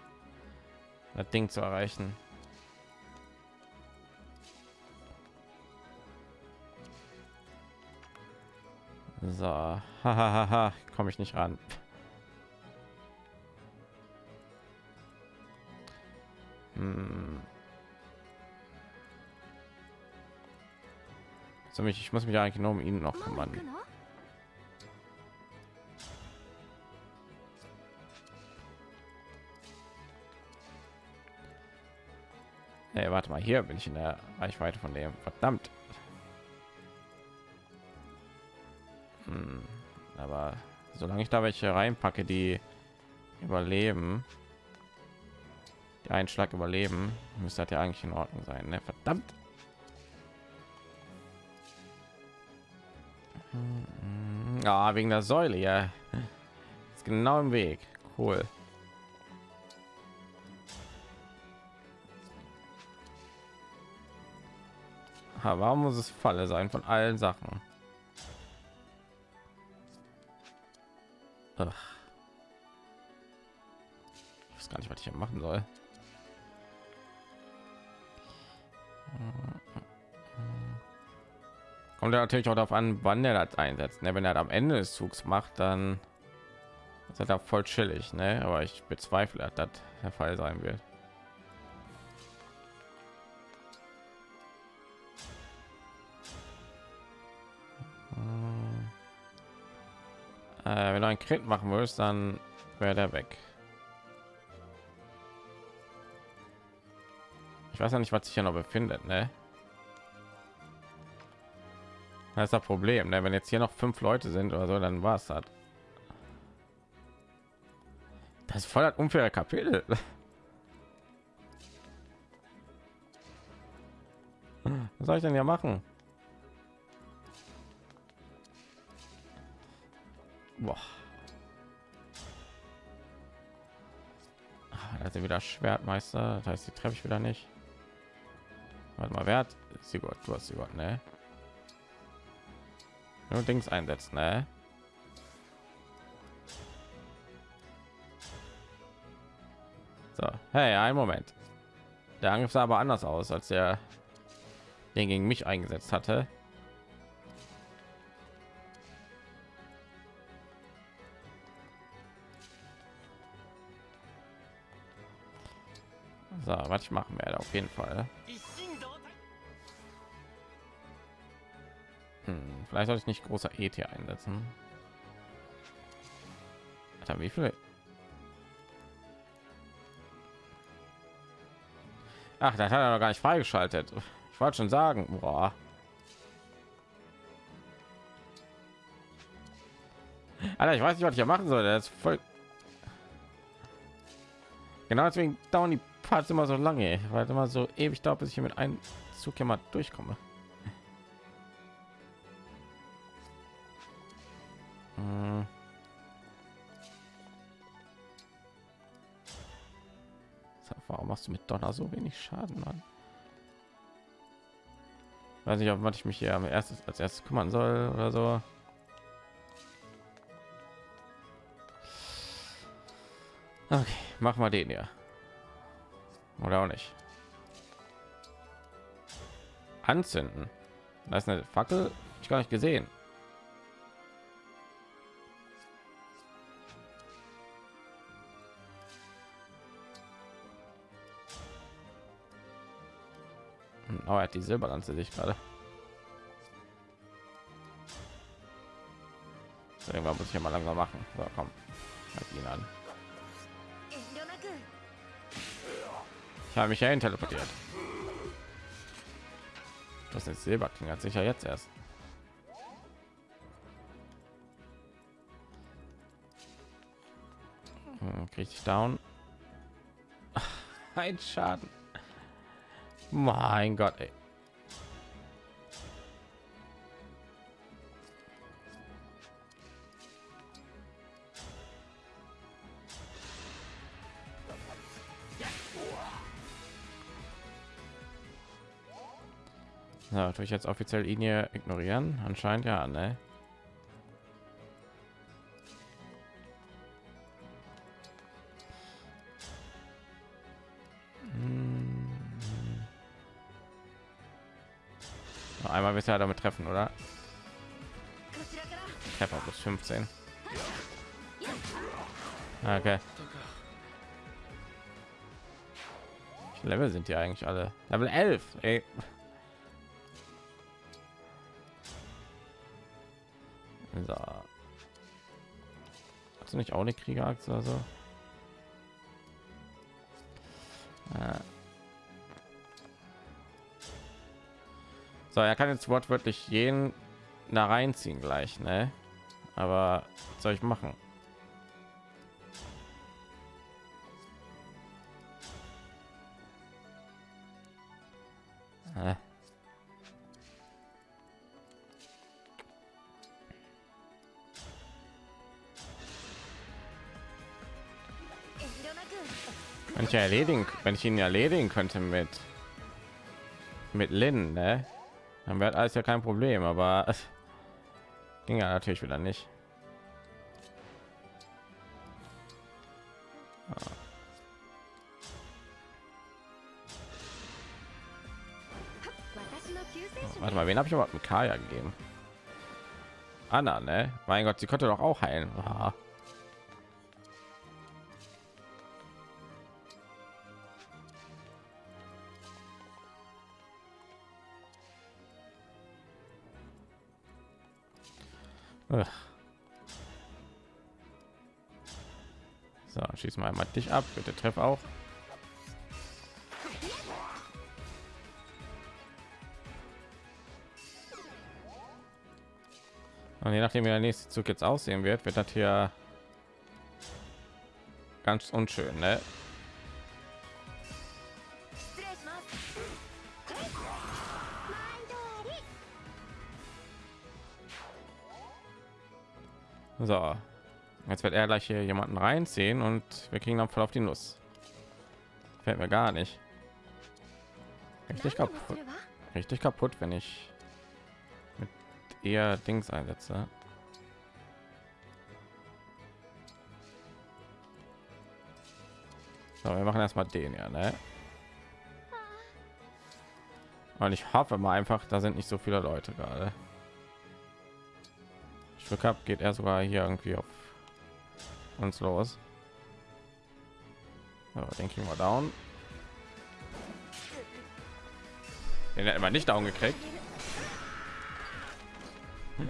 Das Ding zu erreichen. So, hahaha, komme ich nicht ran. Hm. So, mich, ich muss mich eigentlich nur um ihn noch kümmern. Nee, warte mal, hier bin ich in der Reichweite von dem. Verdammt. Hm, aber solange ich da welche reinpacke, die überleben, die einen überleben, müsste das ja eigentlich in Ordnung sein. Ne? Verdammt. Ja, wegen der Säule, ja. Ist genau im Weg. Cool. Warum muss es Falle sein von allen Sachen? Ach. Ich weiß gar nicht, was ich hier machen soll. Kommt ja natürlich auch darauf an, wann er das einsetzt. Ne? Wenn er am Ende des Zugs macht, dann ist er da voll chillig. Ne? Aber ich bezweifle, dass das der Fall sein wird. Äh, wenn du ein Crit machen willst, dann wäre der weg. Ich weiß ja nicht, was sich hier noch befindet, ne? Das ist das Problem, ne? wenn jetzt hier noch fünf Leute sind oder so, dann war es das. Das ist voll das unfaire Kapitel. Was soll ich denn ja machen? Boah. Ah, da sind wieder Schwertmeister. Das heißt, die treffe ich wieder nicht. Warte mal, wer hat sie Gott? Du hast sie Gott, ne? Nur Dings einsetzen, ne? So, hey, ein Moment. Der Angriff sah aber anders aus, als der den gegen mich eingesetzt hatte. So, was ich machen werde, auf jeden Fall. Hm, vielleicht sollte ich nicht großer ET einsetzen. Alter, wie viele? Ach, das hat er noch gar nicht freigeschaltet. Ich wollte schon sagen, boah. Alter, ich weiß nicht, was ich hier machen soll. Das ist voll. Genau deswegen dauern die Parts immer so lange, weil immer so ewig dauert, bis ich hier mit einem Zug ja mal durchkomme. Hm. Warum machst du mit Donner so wenig Schaden, Mann? Weiß nicht, ob was ich mich hier am erstes als erstes kümmern soll oder so. Okay, mach mal den hier. Oder auch nicht. Anzünden. Da ist eine Fackel. Ich gar nicht gesehen. Hm, Oh, hat die Silberlanze sich gerade. Irgendwann muss ich mal langsam machen. So, komm. Halt ihn an. Habe mich ja teleportiert. Das ist Silberkling hat sicher jetzt erst. Hm, ich down. Ein Schaden. Mein Gott, ey. Na, natürlich jetzt offiziell ihn hier ignorieren. Anscheinend ja, ne? Mhm. Einmal wird er damit treffen, oder? Treffer plus 15. Okay. Level sind die eigentlich alle? Level 11, ey. Du nicht auch eine Kriegerachse oder so? Äh. So, er kann jetzt wortwörtlich jeden da reinziehen gleich, ne? Aber was soll ich machen? Ja erledigen, wenn ich ihn erledigen könnte mit mit Lin, ne? Dann wäre alles ja kein Problem, aber ging ja natürlich wieder nicht. Ah. Warte mal, wen habe ich überhaupt mit Kaya gegeben? Anna, ne? Mein Gott, sie konnte doch auch heilen. Ah. diesmal mal dich ab bitte treff auch und je nachdem wie der nächste zug jetzt aussehen wird wird das hier ganz unschön ne? So, Jetzt wird er gleich hier jemanden reinziehen und wir kriegen dann voll auf die Nuss. Fällt mir gar nicht. Richtig kaputt. Richtig kaputt, wenn ich mit eher Dings einsetze. So, wir machen erstmal den ja, ne? Und ich hoffe mal einfach, da sind nicht so viele Leute gerade. Ich habe geht er sogar hier irgendwie auf uns los. So, denke ich mal down. Den hat man nicht down gekriegt. Hm.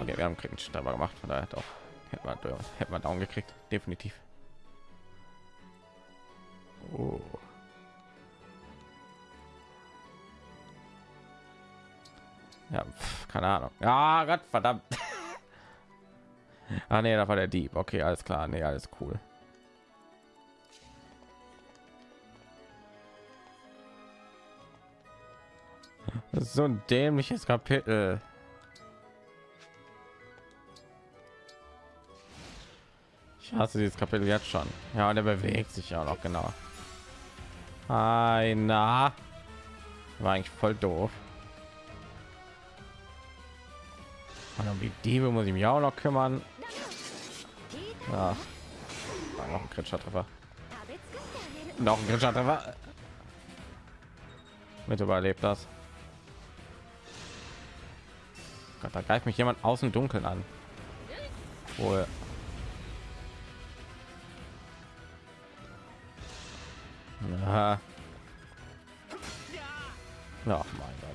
Okay, wir haben kritisch dabei gemacht, von daher doch hätten wir, äh, hätten wir down gekriegt, definitiv. Oh. Ja, pf, keine Ahnung. Ja, Gott verdammt. ah, nee, da war der Dieb. Okay, alles klar. Nee, alles cool. So ein dämliches Kapitel. Ich Hast du dieses Kapitel jetzt schon? Ja, der bewegt sich ja noch genau. Einer war eigentlich voll doof. Und um die Diebe muss ich mich auch noch kümmern. Ja, war noch ein kritischer Treffer. Noch ein kritischer Treffer. Mit überlebt das. Gott, da greift mich jemand aus dem Dunkeln an. Wohl. Aha. Ach mein Gott.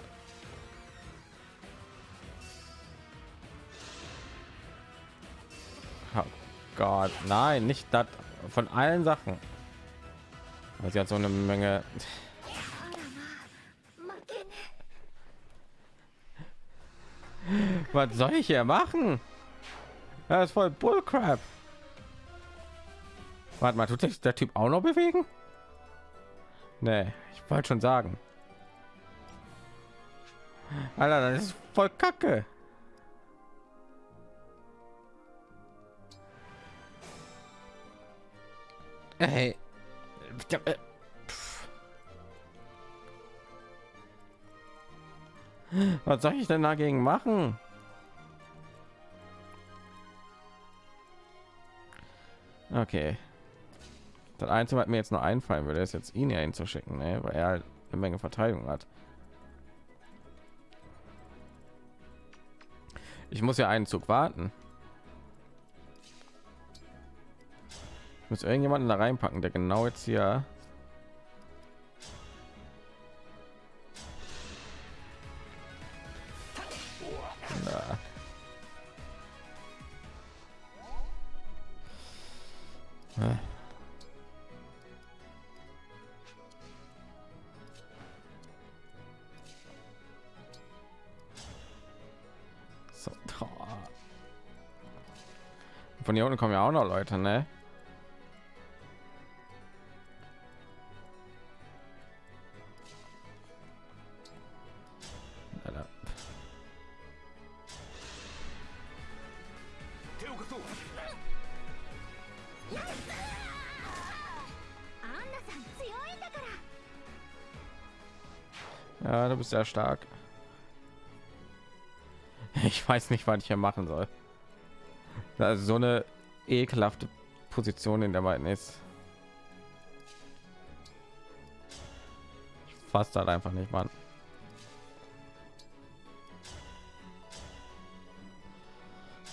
Gott, nein, nicht das von allen Sachen. Also sie hat so eine Menge. Was soll ich hier machen? Das ist voll Bullcrap. Warte mal, tut sich der Typ auch noch bewegen? Nee, ich wollte schon sagen. Alter, das ist voll kacke. Hey. Was soll ich denn dagegen machen? Okay. Das Einzige, was mir jetzt nur einfallen würde, ist jetzt ihn ja hinzuschicken, ne? weil er halt eine Menge Verteidigung hat. Ich muss ja einen Zug warten. Ich muss irgendjemanden da reinpacken, der genau jetzt hier. So. Von hier unten kommen ja auch noch Leute, ne? Bist sehr stark. Ich weiß nicht, was ich hier machen soll. Also so eine ekelhafte Position in der beiden ist. Ich fasse halt einfach nicht, Mann.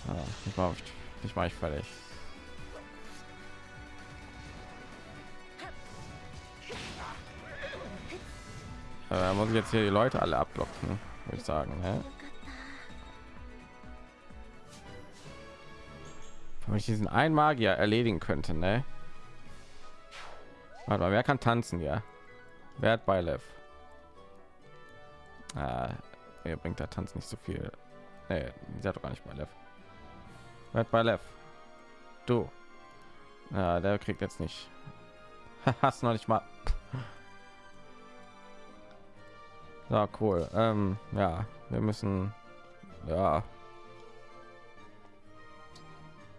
Ah, ich war ich war ich fertig. Äh, muss ich jetzt hier die Leute alle abblocken, würde ich sagen. Ne? Wenn ich diesen einen Magier erledigen könnte, ne? Warte mal, wer kann tanzen ja? Wer hat bei Lev? Ah, mir bringt der Tanz nicht so viel. Nee, sie hat doch gar nicht bei Lev. Wer hat bei Lev? Du. Ja, der kriegt jetzt nicht. Hast noch nicht mal. Ja, cool. Ähm, ja, wir müssen. Ja.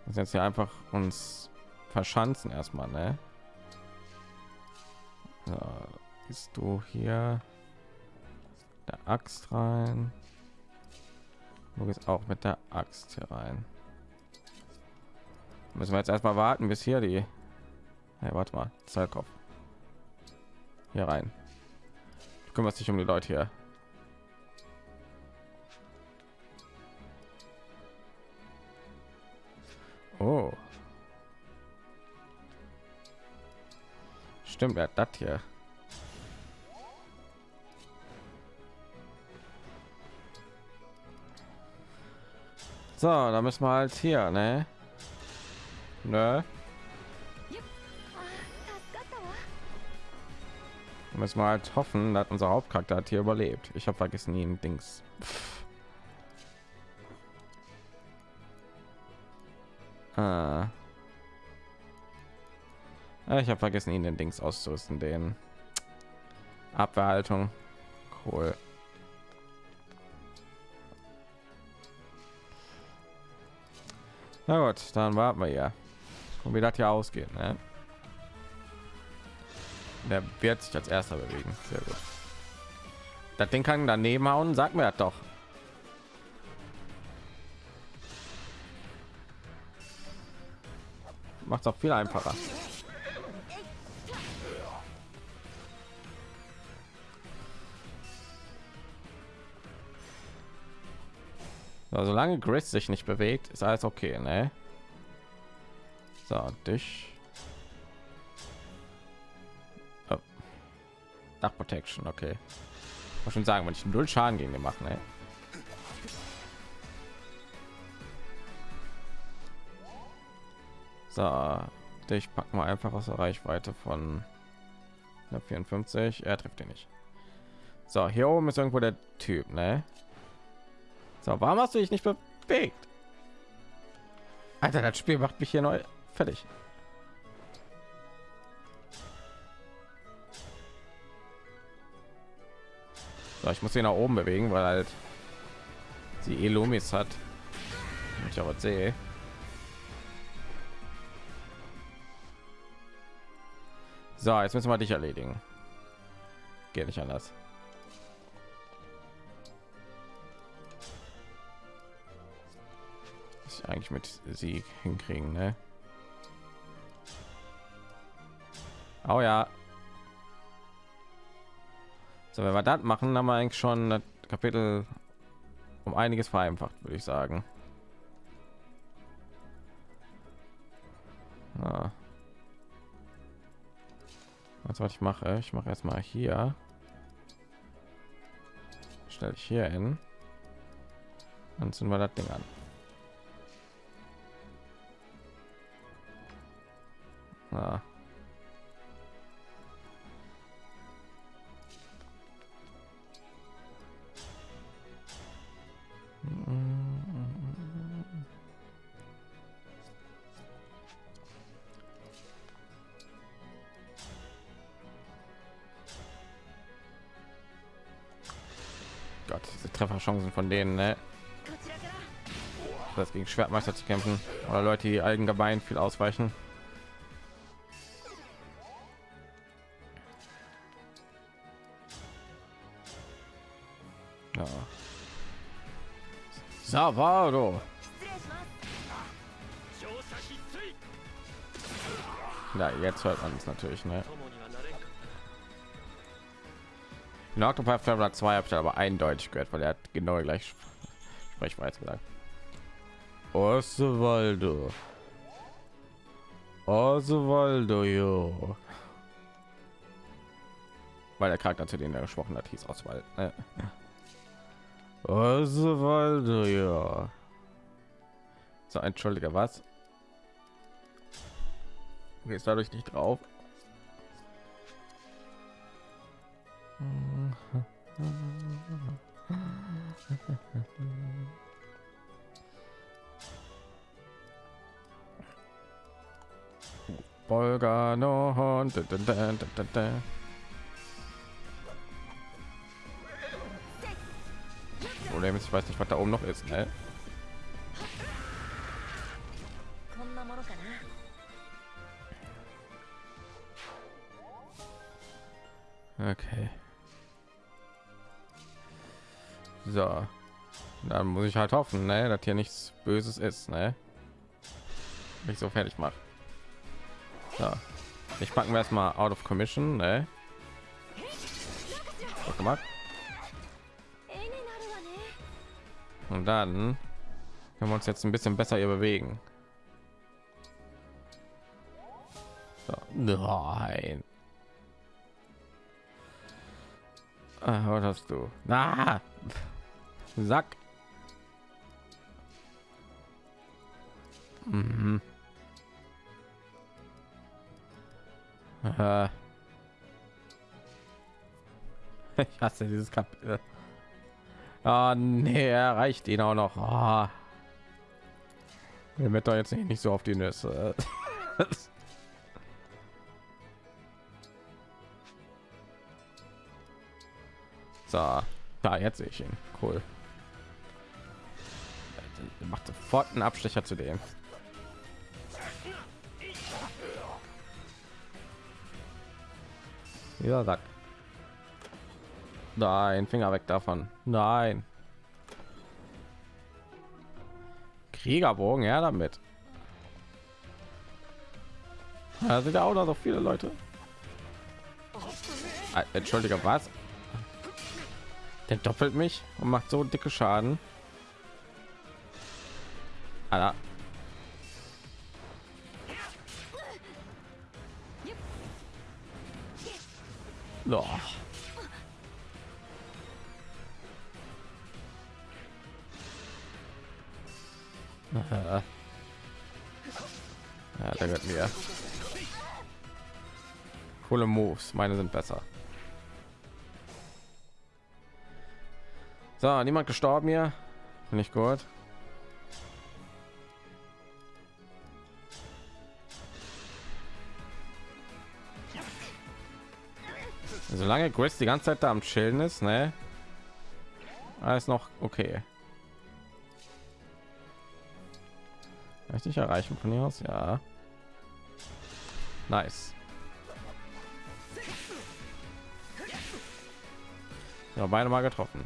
Müssen jetzt hier einfach uns verschanzen erstmal, ne? So, bist du hier der Axt rein? Du gehst auch mit der Axt hier rein. Müssen wir jetzt erstmal warten, bis hier die. Hey, warte mal, Zeitkopf. Hier rein. Du kümmerst dich um die Leute hier. Oh. Stimmt, wer hat das hier? So, da müssen wir halt hier, ne? Ne? Müssen wir halt hoffen, dass unser Hauptcharakter hat hier überlebt. Ich habe vergessen ihn Dings. Ah. Ich habe vergessen, ihn den Dings auszurüsten, den Abwehrhaltung. Cool. Na gut, dann warten wir ja. Und wie das hier ausgeht, ne? Der wird sich als erster bewegen. Sehr gut. Das Ding kann daneben hauen, sag mir das doch. Macht auch viel einfacher. So, solange Gris sich nicht bewegt, ist alles okay, ne? So, dich. Dach Protection, okay. Muss schon sagen, wenn ich null Schaden gegen den machen, ne? So, dich packen wir einfach aus der Reichweite von 54. Er trifft ihn nicht. So, hier oben ist irgendwo der Typ, ne? So, warum hast du dich nicht bewegt? Alter, das Spiel macht mich hier neu fertig. So, ich muss ihn nach oben bewegen, weil halt sie Elumis hat. Ich aber sehe. So, jetzt müssen wir dich erledigen. Geht nicht anders. Was eigentlich mit Sieg hinkriegen, ne? Oh ja. So, wenn wir das machen, haben wir eigentlich schon das Kapitel um einiges vereinfacht, würde ich sagen. Ja. Was was ich mache, ich mache erstmal hier. Stelle ich hier hin. Dann sind wir das Ding an. Ja. Gott, diese Trefferchancen von denen, ne? Das gegen Schwertmeister zu kämpfen oder Leute, die allgemein viel ausweichen. Savado. Ja, jetzt hört man es natürlich, ne? In Octopath Traveler 2 habe ich aber eindeutig gehört, weil er hat genau gleich Sprechweise gesagt. Osvaldo. Osvaldo, jo. Weil der Charakter, zu dem er gesprochen hat, hieß Oswald. Ne? Osvaldo, ja. So, entschuldige, was? Okay, ist dadurch nicht drauf. Bolgano Problem ist, ich weiß nicht, was da oben noch ist. Ne? Okay. So. Dann muss ich halt hoffen, ne, dass hier nichts Böses ist, ne? Mich so fertig macht. So. Ich packen wir erstmal out of commission, ne? Gut gemacht. Und dann können wir uns jetzt ein bisschen besser hier bewegen. So. Nein. Ah, was hast du? Na, Sack. Mhm. Ich hasse dieses Kapitel. Ah, nee, erreicht ihn auch noch. Ah. Mir wird doch jetzt nicht, nicht so auf die Nüsse. so, da jetzt sehe ich ihn. Cool. Macht sofort einen Abstecher zu dem. Ja, sagt. Nein, Finger weg davon. Nein. Kriegerbogen, ja damit. Da sind ja auch noch so viele Leute. Ah, Entschuldige, was? Der doppelt mich und macht so dicke Schaden. Alter. Doch. Ja, der gehört mir. Coole Moves, meine sind besser. So, niemand gestorben hier. Ich gut. Solange Grace die ganze Zeit da am Chillen ist, ne? Alles noch okay. Richtig erreichen von hier aus, ja. Nice. Ja, beide mal getroffen.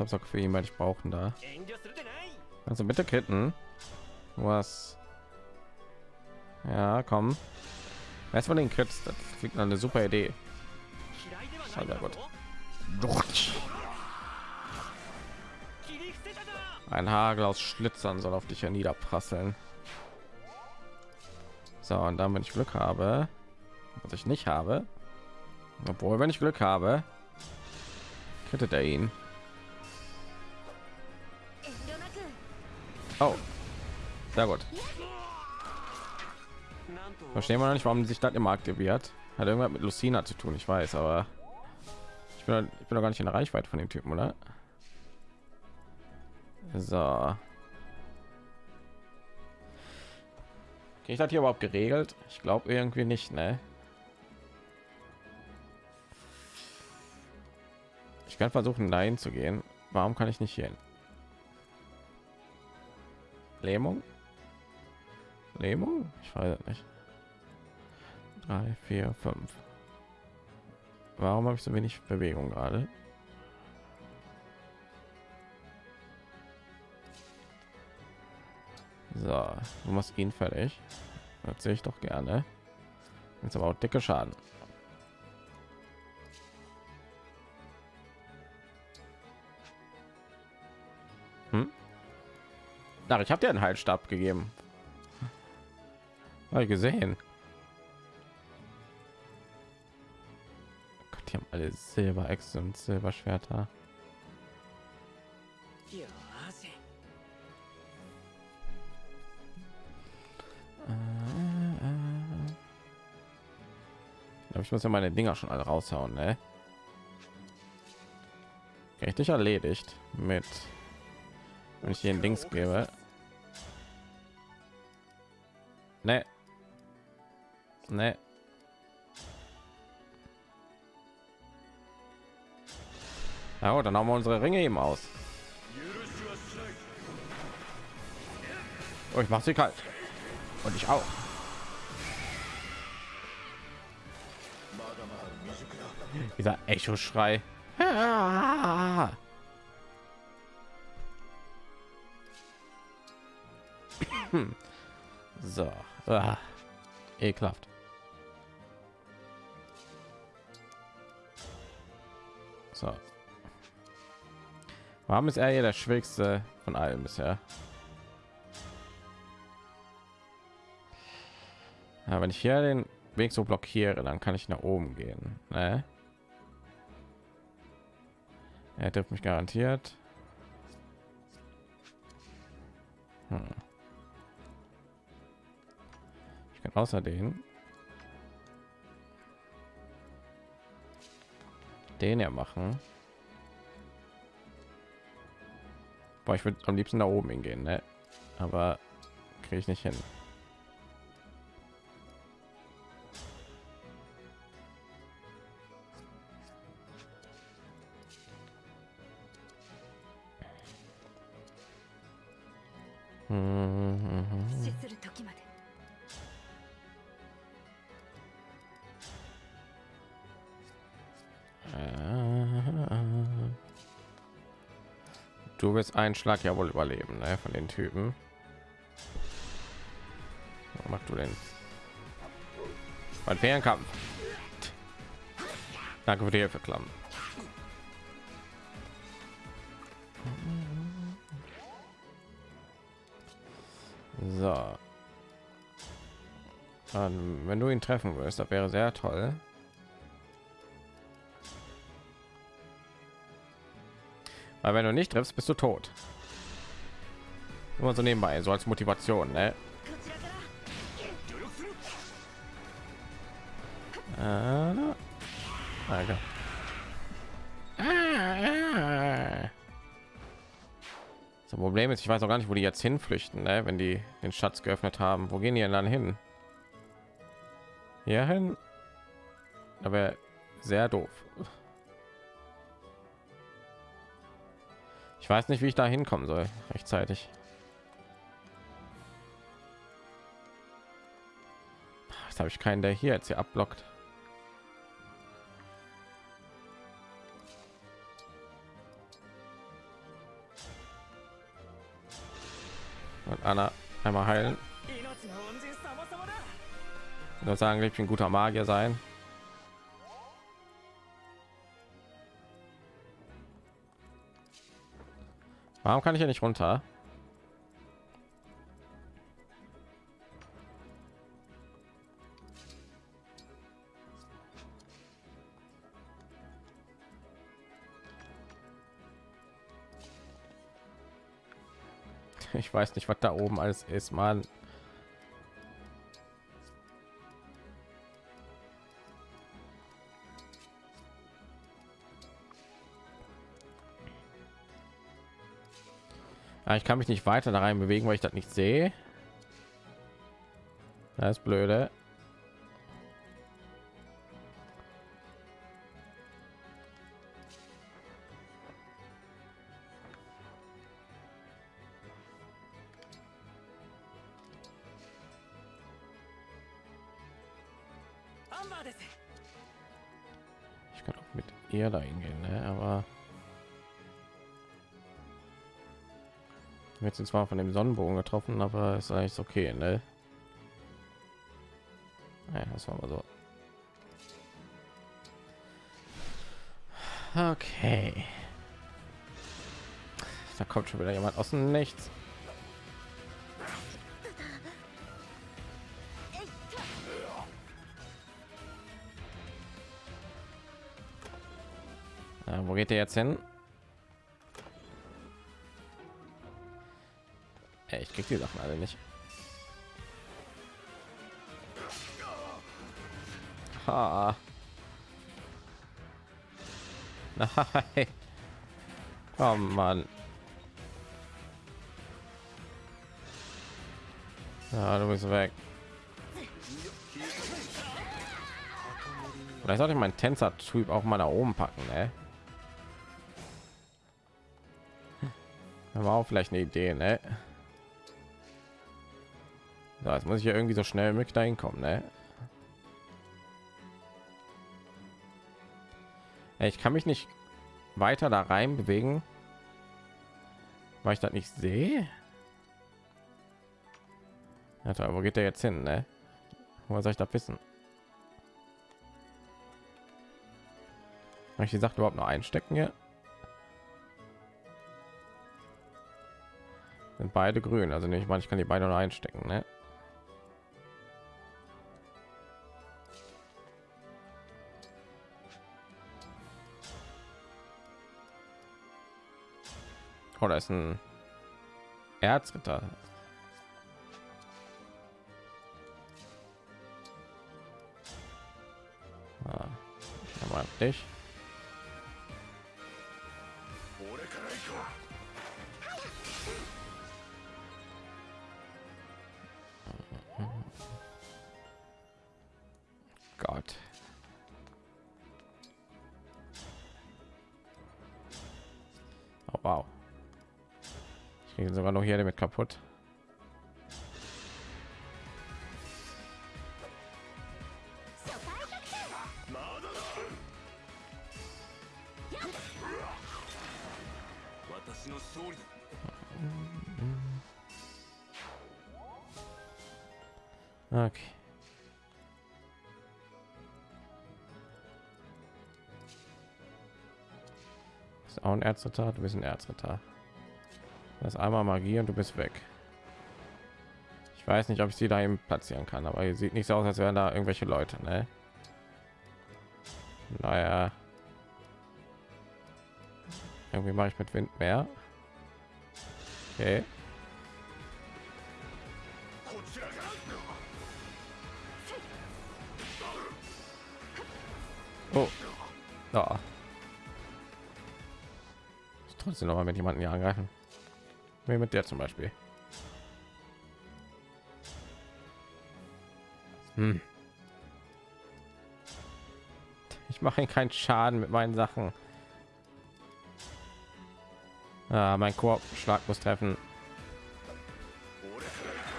Auch für ihn, weil ich brauchen da. Also bitte kitten. Was? Ja, komm. Erst mal den Kritz, das klingt eine super Idee. Sehr gut. Ein Hagel aus Schlitzern soll auf dich ja niederprasseln. So, und dann, wenn ich Glück habe, was ich nicht habe, obwohl, wenn ich Glück habe, kittet er ihn. Oh, sehr gut. Verstehen wir noch nicht, warum sich das immer aktiviert. Hat irgendwas mit Lucina zu tun, ich weiß, aber ich bin, ich bin doch gar nicht in der Reichweite von dem Typen, oder? So. Ich das hier überhaupt geregelt? Ich glaube irgendwie nicht, ne? Ich kann versuchen, nein zu gehen. Warum kann ich nicht hier hin? Lähmung? Lähmung? Ich weiß nicht. Drei, vier, fünf. Warum habe ich so wenig Bewegung gerade? So, du machst ihn fertig. Das sehe ich doch gerne. Jetzt aber auch dicke Schaden. Ach, ich habe dir einen Heilstab gegeben. Habe ich gesehen. Gott, die haben alle Silber und Silberschwerter. Aber ich muss ja meine Dinger schon alle raushauen, ne? Richtig erledigt mit, wenn ich hier den Dings gebe. Ne. Ne. Ja, gut, dann haben wir unsere Ringe eben aus. Oh, ich mache sie kalt. Und ich auch. Dieser Echo-Schrei. so. Ah. Ekelhaft. So. Warum ist er hier der schwächste von allen bisher? Ja, wenn ich hier den Weg so blockiere, dann kann ich nach oben gehen. Ne? Er trifft mich garantiert. Hm. Außerdem den ja machen. Boah, ich würde am liebsten da oben hingehen, ne? aber kriege ich nicht hin. Mhm. Wirst einen Schlag ja wohl überleben, ne, von den Typen. Was machst du denn? Mein Fernkampf. Danke für die Hilfe, Klamm. So. Dann, wenn du ihn treffen würdest, das wäre sehr toll. Weil wenn du nicht triffst, bist du tot. Immer so nebenbei, so als Motivation, ne? Ah, Alter. Das Problem ist, ich weiß auch gar nicht, wo die jetzt hinflüchten, ne? wenn die den Schatz geöffnet haben. Wo gehen die denn dann hin? Hier hin? Aber sehr doof. weiß nicht, wie ich da hinkommen soll, rechtzeitig. Jetzt habe ich keinen, der hier jetzt hier abblockt. Und Anna einmal heilen. Nur sagen, ich bin guter Magier sein. Warum kann ich ja nicht runter? Ich weiß nicht, was da oben alles ist, Mann. Ich kann mich nicht weiter da rein bewegen, weil ich das nicht sehe. Das ist blöde. Jetzt zwar von dem Sonnenbogen getroffen, aber ist eigentlich okay, ne? Ja, das war mal so. Okay. Da kommt schon wieder jemand aus dem Nichts. Ja, wo geht der jetzt hin? Ich krieg die Sachen alle nicht. Ha. Nein. Oh Mann. Ja, du bist weg. Vielleicht sollte ich meinen Tänzer-Typ auch mal nach oben packen, ne? war auch vielleicht eine Idee, ne? So, jetzt muss ich ja irgendwie so schnell wie möglich dahin kommen, ne? Ich kann mich nicht weiter da rein bewegen, weil ich das nicht sehe. Alter, wo geht der jetzt hin, ne? Wo soll ich da wissen? Habe ich die Sache überhaupt noch einstecken hier? Sind beide grün, also nicht, ich kann die beide noch einstecken, ne? Oh, da ist ein Erzritter. Ah, aber dich. Kaputt. Okay. Ist auch ein Erzritter, du bist ein. Das einmal Magie und du bist weg. Ich weiß nicht, ob ich sie da eben platzieren kann, aber hier sieht nicht so aus, als wären da irgendwelche Leute, ne? Naja. Irgendwie mache ich mit Wind mehr. Okay. Oh. Ja. Trotzdem noch mal mit jemanden hier angreifen. Wie mit der zum Beispiel. Hm. Ich mache keinen Schaden mit meinen Sachen. Ah, mein Korbschlag muss treffen.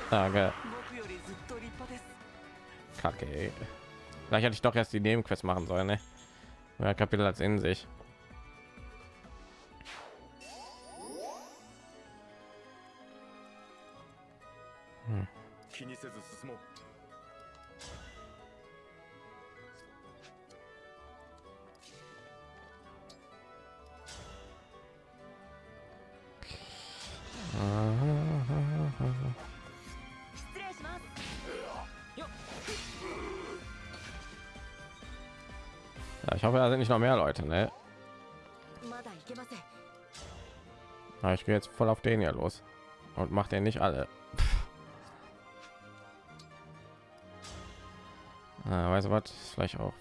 Danke. Kacke. Vielleicht hätte ich doch erst die Nebenquest machen sollen, ne? Kapitel als in sich. Ja, ich hoffe, da sind nicht noch mehr Leute, ne? Aber ich gehe jetzt voll auf den hier los und macht den nicht alle. Du was? Vielleicht auch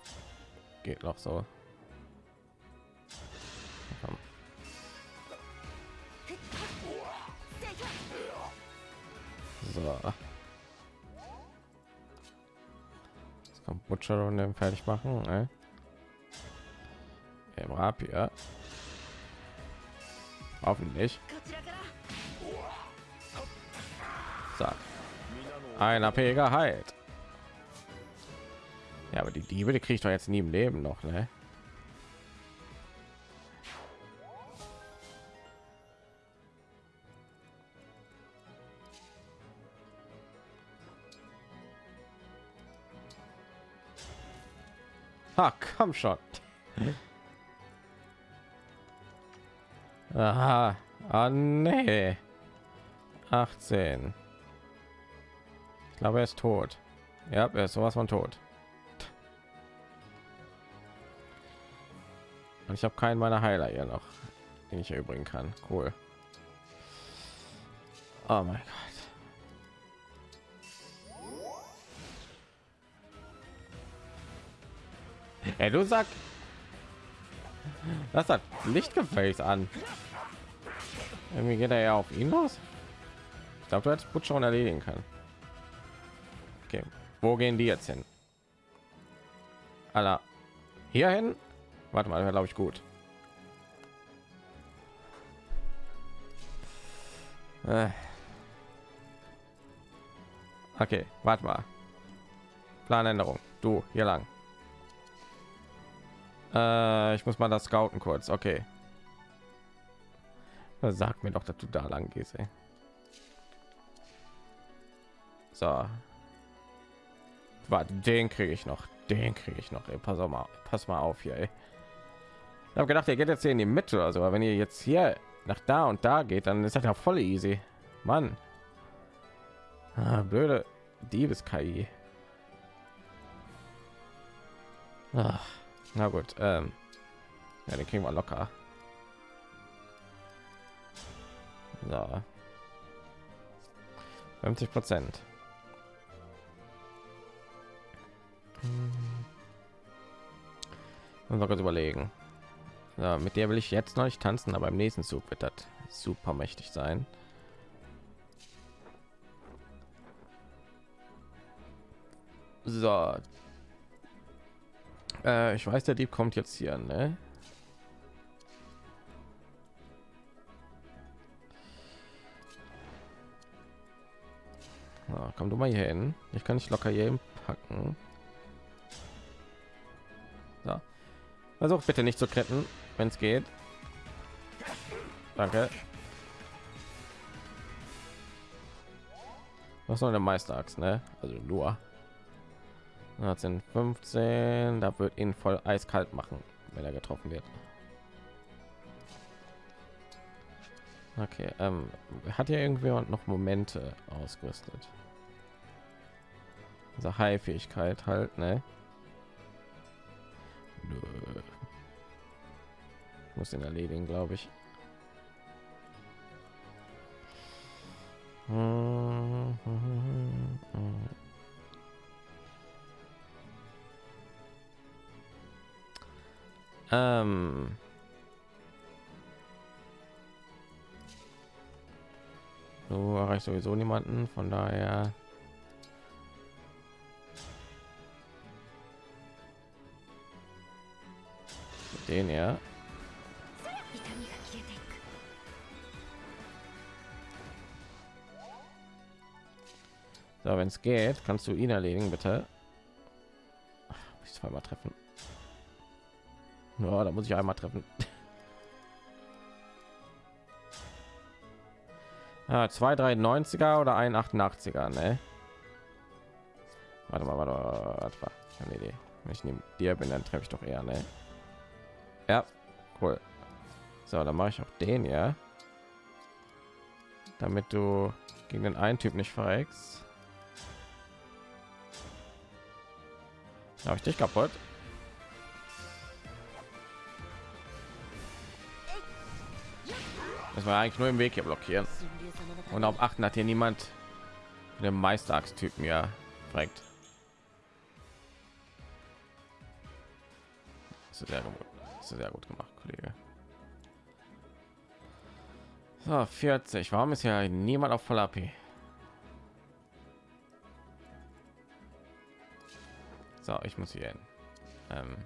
geht noch so. So. Jetzt kommt Butcher und den fertig machen. Ne? Im Rapier. Hoffentlich. So. Ein AP geheilt. Ja, aber die Diebe, die kriegt doch jetzt nie im Leben noch, ne? Ah, komm schon. Aha. Ah, nee. 18. Ich glaube, er ist tot. Ja, er ist sowas von tot. Und ich habe keinen meiner Heiler hier noch, den ich erübrigen kann. Cool. Oh mein Gott. Ey, du sag, das hat Lichtgefäß an. Irgendwie geht er ja auf ihn los. Ich glaube, du hättest Putz schon erledigen können. Okay, wo gehen die jetzt hin? Aller hier hin? Warte mal, glaube ich gut. Äh. Okay, warte mal. Planänderung. Du hier lang. Äh, ich muss mal das scouten kurz. Okay. Sag mir doch, dass du da lang gehst. Ey. So. Warte, den kriege ich noch. Den kriege ich noch. Ey. Pass mal, pass mal auf hier. Ey. Habe gedacht, ihr geht jetzt hier in die Mitte oder so. Aber wenn ihr jetzt hier nach da und da geht, dann ist das ja voll easy. Mann. Ah, blöde Diebes-KI. Na gut, ähm, ja, den kriegen wir locker. So. 50 Prozent. Und wir kurz überlegen. Ja, mit der will ich jetzt noch nicht tanzen, aber im nächsten Zug wird das super mächtig sein. So. Äh, ich weiß, der Dieb kommt jetzt hier, ne? Na, komm du mal hier hin. Ich kann nicht locker hier packen. So. Versuch bitte nicht zu retten, wenn es geht. Danke. Was soll der Meisteraxt, ne? Also nur. 18, 15, da wird ihn voll eiskalt machen, wenn er getroffen wird. Okay, ähm, hat ja irgendjemand noch Momente ausgerüstet? Diese High-Fähigkeit halt, ne? Nö. Muss ihn erledigen, glaube ich. Ähm. Du erreichst sowieso niemanden, von daher. Den ja. So, wenn es geht, kannst du ihn erledigen, bitte. Ach, muss ich zweimal treffen. Ja, da muss ich einmal treffen. Ja, zwei 390er oder ein 88er, ne? Warte mal, warte mal, warte mal. Keine Idee. Wenn ich neben dir bin, dann treffe ich doch eher, ne? Ja, cool. So, dann mache ich auch den, ja. Damit du gegen den einen Typ nicht verreckst. Habe ich dich kaputt? Das war eigentlich nur im Weg hier blockieren. Und auf achten hat hier niemand den Meisterachstypen ja ist sehr gut. Sehr gut gemacht, Kollege. So, 40. Warum ist ja niemand auf voll AP? So, ich muss hier hin. Ähm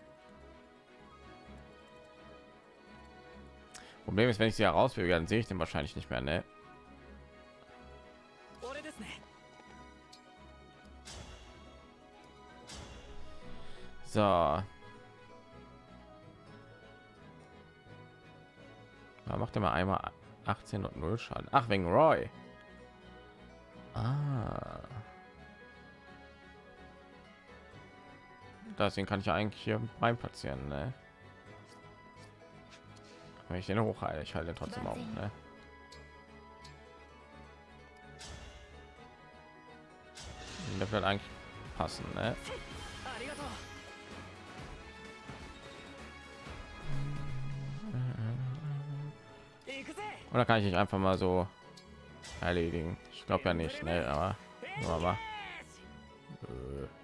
Problem ist, wenn ich sie herausbewege, dann sehe ich den wahrscheinlich nicht mehr, ne? So. Da macht er mal einmal 18 und 0 Schaden. Ach, wegen Roy. Ah. Deswegen kann ich ja eigentlich hier rein platzieren, ne? Wenn ich den hochhalte, ich halte trotzdem auf, ne? Der wird eigentlich passen, ne? Oder kann ich nicht einfach mal so erledigen? Ich glaube ja nicht, ne? Aber, aber äh.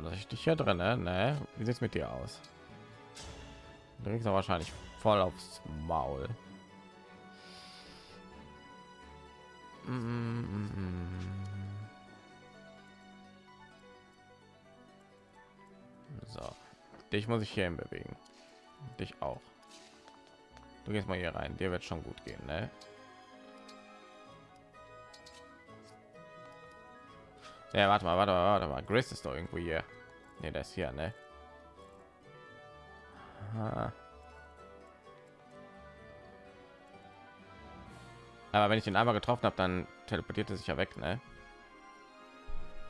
Lasse ich dich hier drin, ne? ne? Wie sieht es mit dir aus? Du kriegst wahrscheinlich voll aufs Maul. So, dich muss ich hier bewegen. Dich auch. Du gehst mal hier rein. Dir wird schon gut gehen, ne? Ja, warte mal, warte mal, warte mal. Grace ist doch irgendwo hier. Ne, das hier, ne? Aber wenn ich den einmal getroffen habe, dann teleportiert er sich ja weg, ne?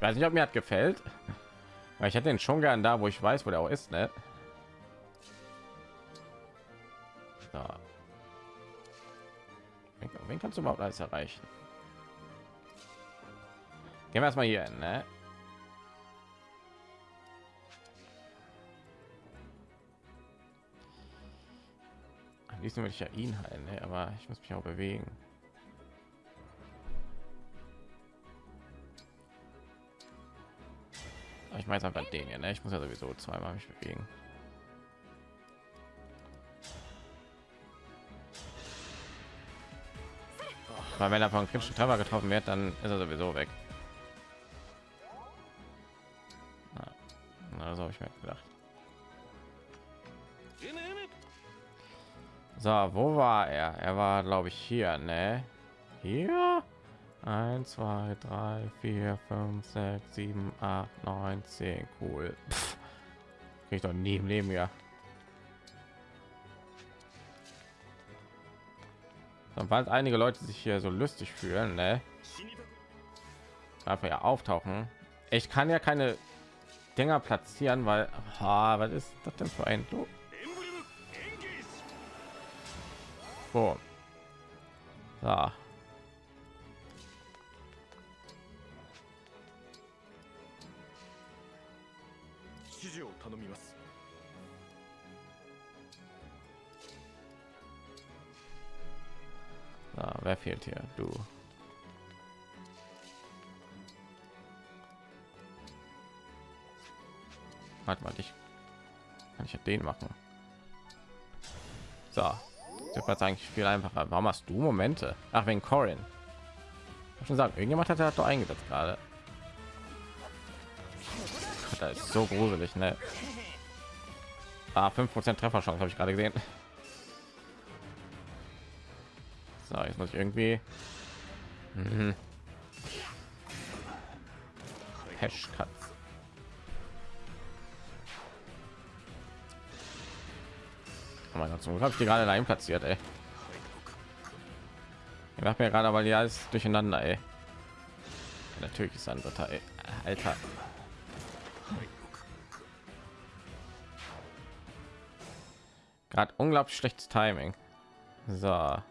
Weiß nicht, ob mir hat gefällt, weil ich hätte den schon gern da, wo ich weiß, wo der auch ist, ne? So. Wen kannst du überhaupt alles erreichen? Gehen wir erstmal hier ne? Am liebsten würde ich ja ihn heilen, ne? aber ich muss mich auch bewegen. Aber ich weiß einfach den hier, ne? Ich muss ja sowieso zweimal mich bewegen. Weil wenn er von kritischen Treffer getroffen wird, dann ist er sowieso weg. Habe ich mir gedacht. So, wo war er? Er war, glaube ich, hier, ne? Hier? 1, 2, 3, 4, 5, 6, 7, 8, 9, 10. Cool. Pff, krieg ich doch nie im Leben ja. Sobald einige Leute sich hier so lustig fühlen, ne? Einfach ja auftauchen. Ich kann ja keine Dinger platzieren, weil ha, was ist das denn für ein Do? So. Da. Ah, wer fehlt hier? Du. Warte mal, ich kann ich den machen. So, das war eigentlich viel einfacher. Warum hast du Momente? Ach, wegen Corin. Schon sagen, irgendjemand hat er doch eingesetzt gerade. Das ist so gruselig, ne? Ah, 5% Trefferchance habe ich gerade gesehen. So, jetzt muss ich irgendwie mhm. Hashcut. Oh mein Gott, zum Glück habe ich die gerade allein platziert, ey. Ich mache mir gerade, weil die alles durcheinander, ey. Natürlich ist ein dritter, ey. Alter. Gerade unglaublich schlechtes Timing. So.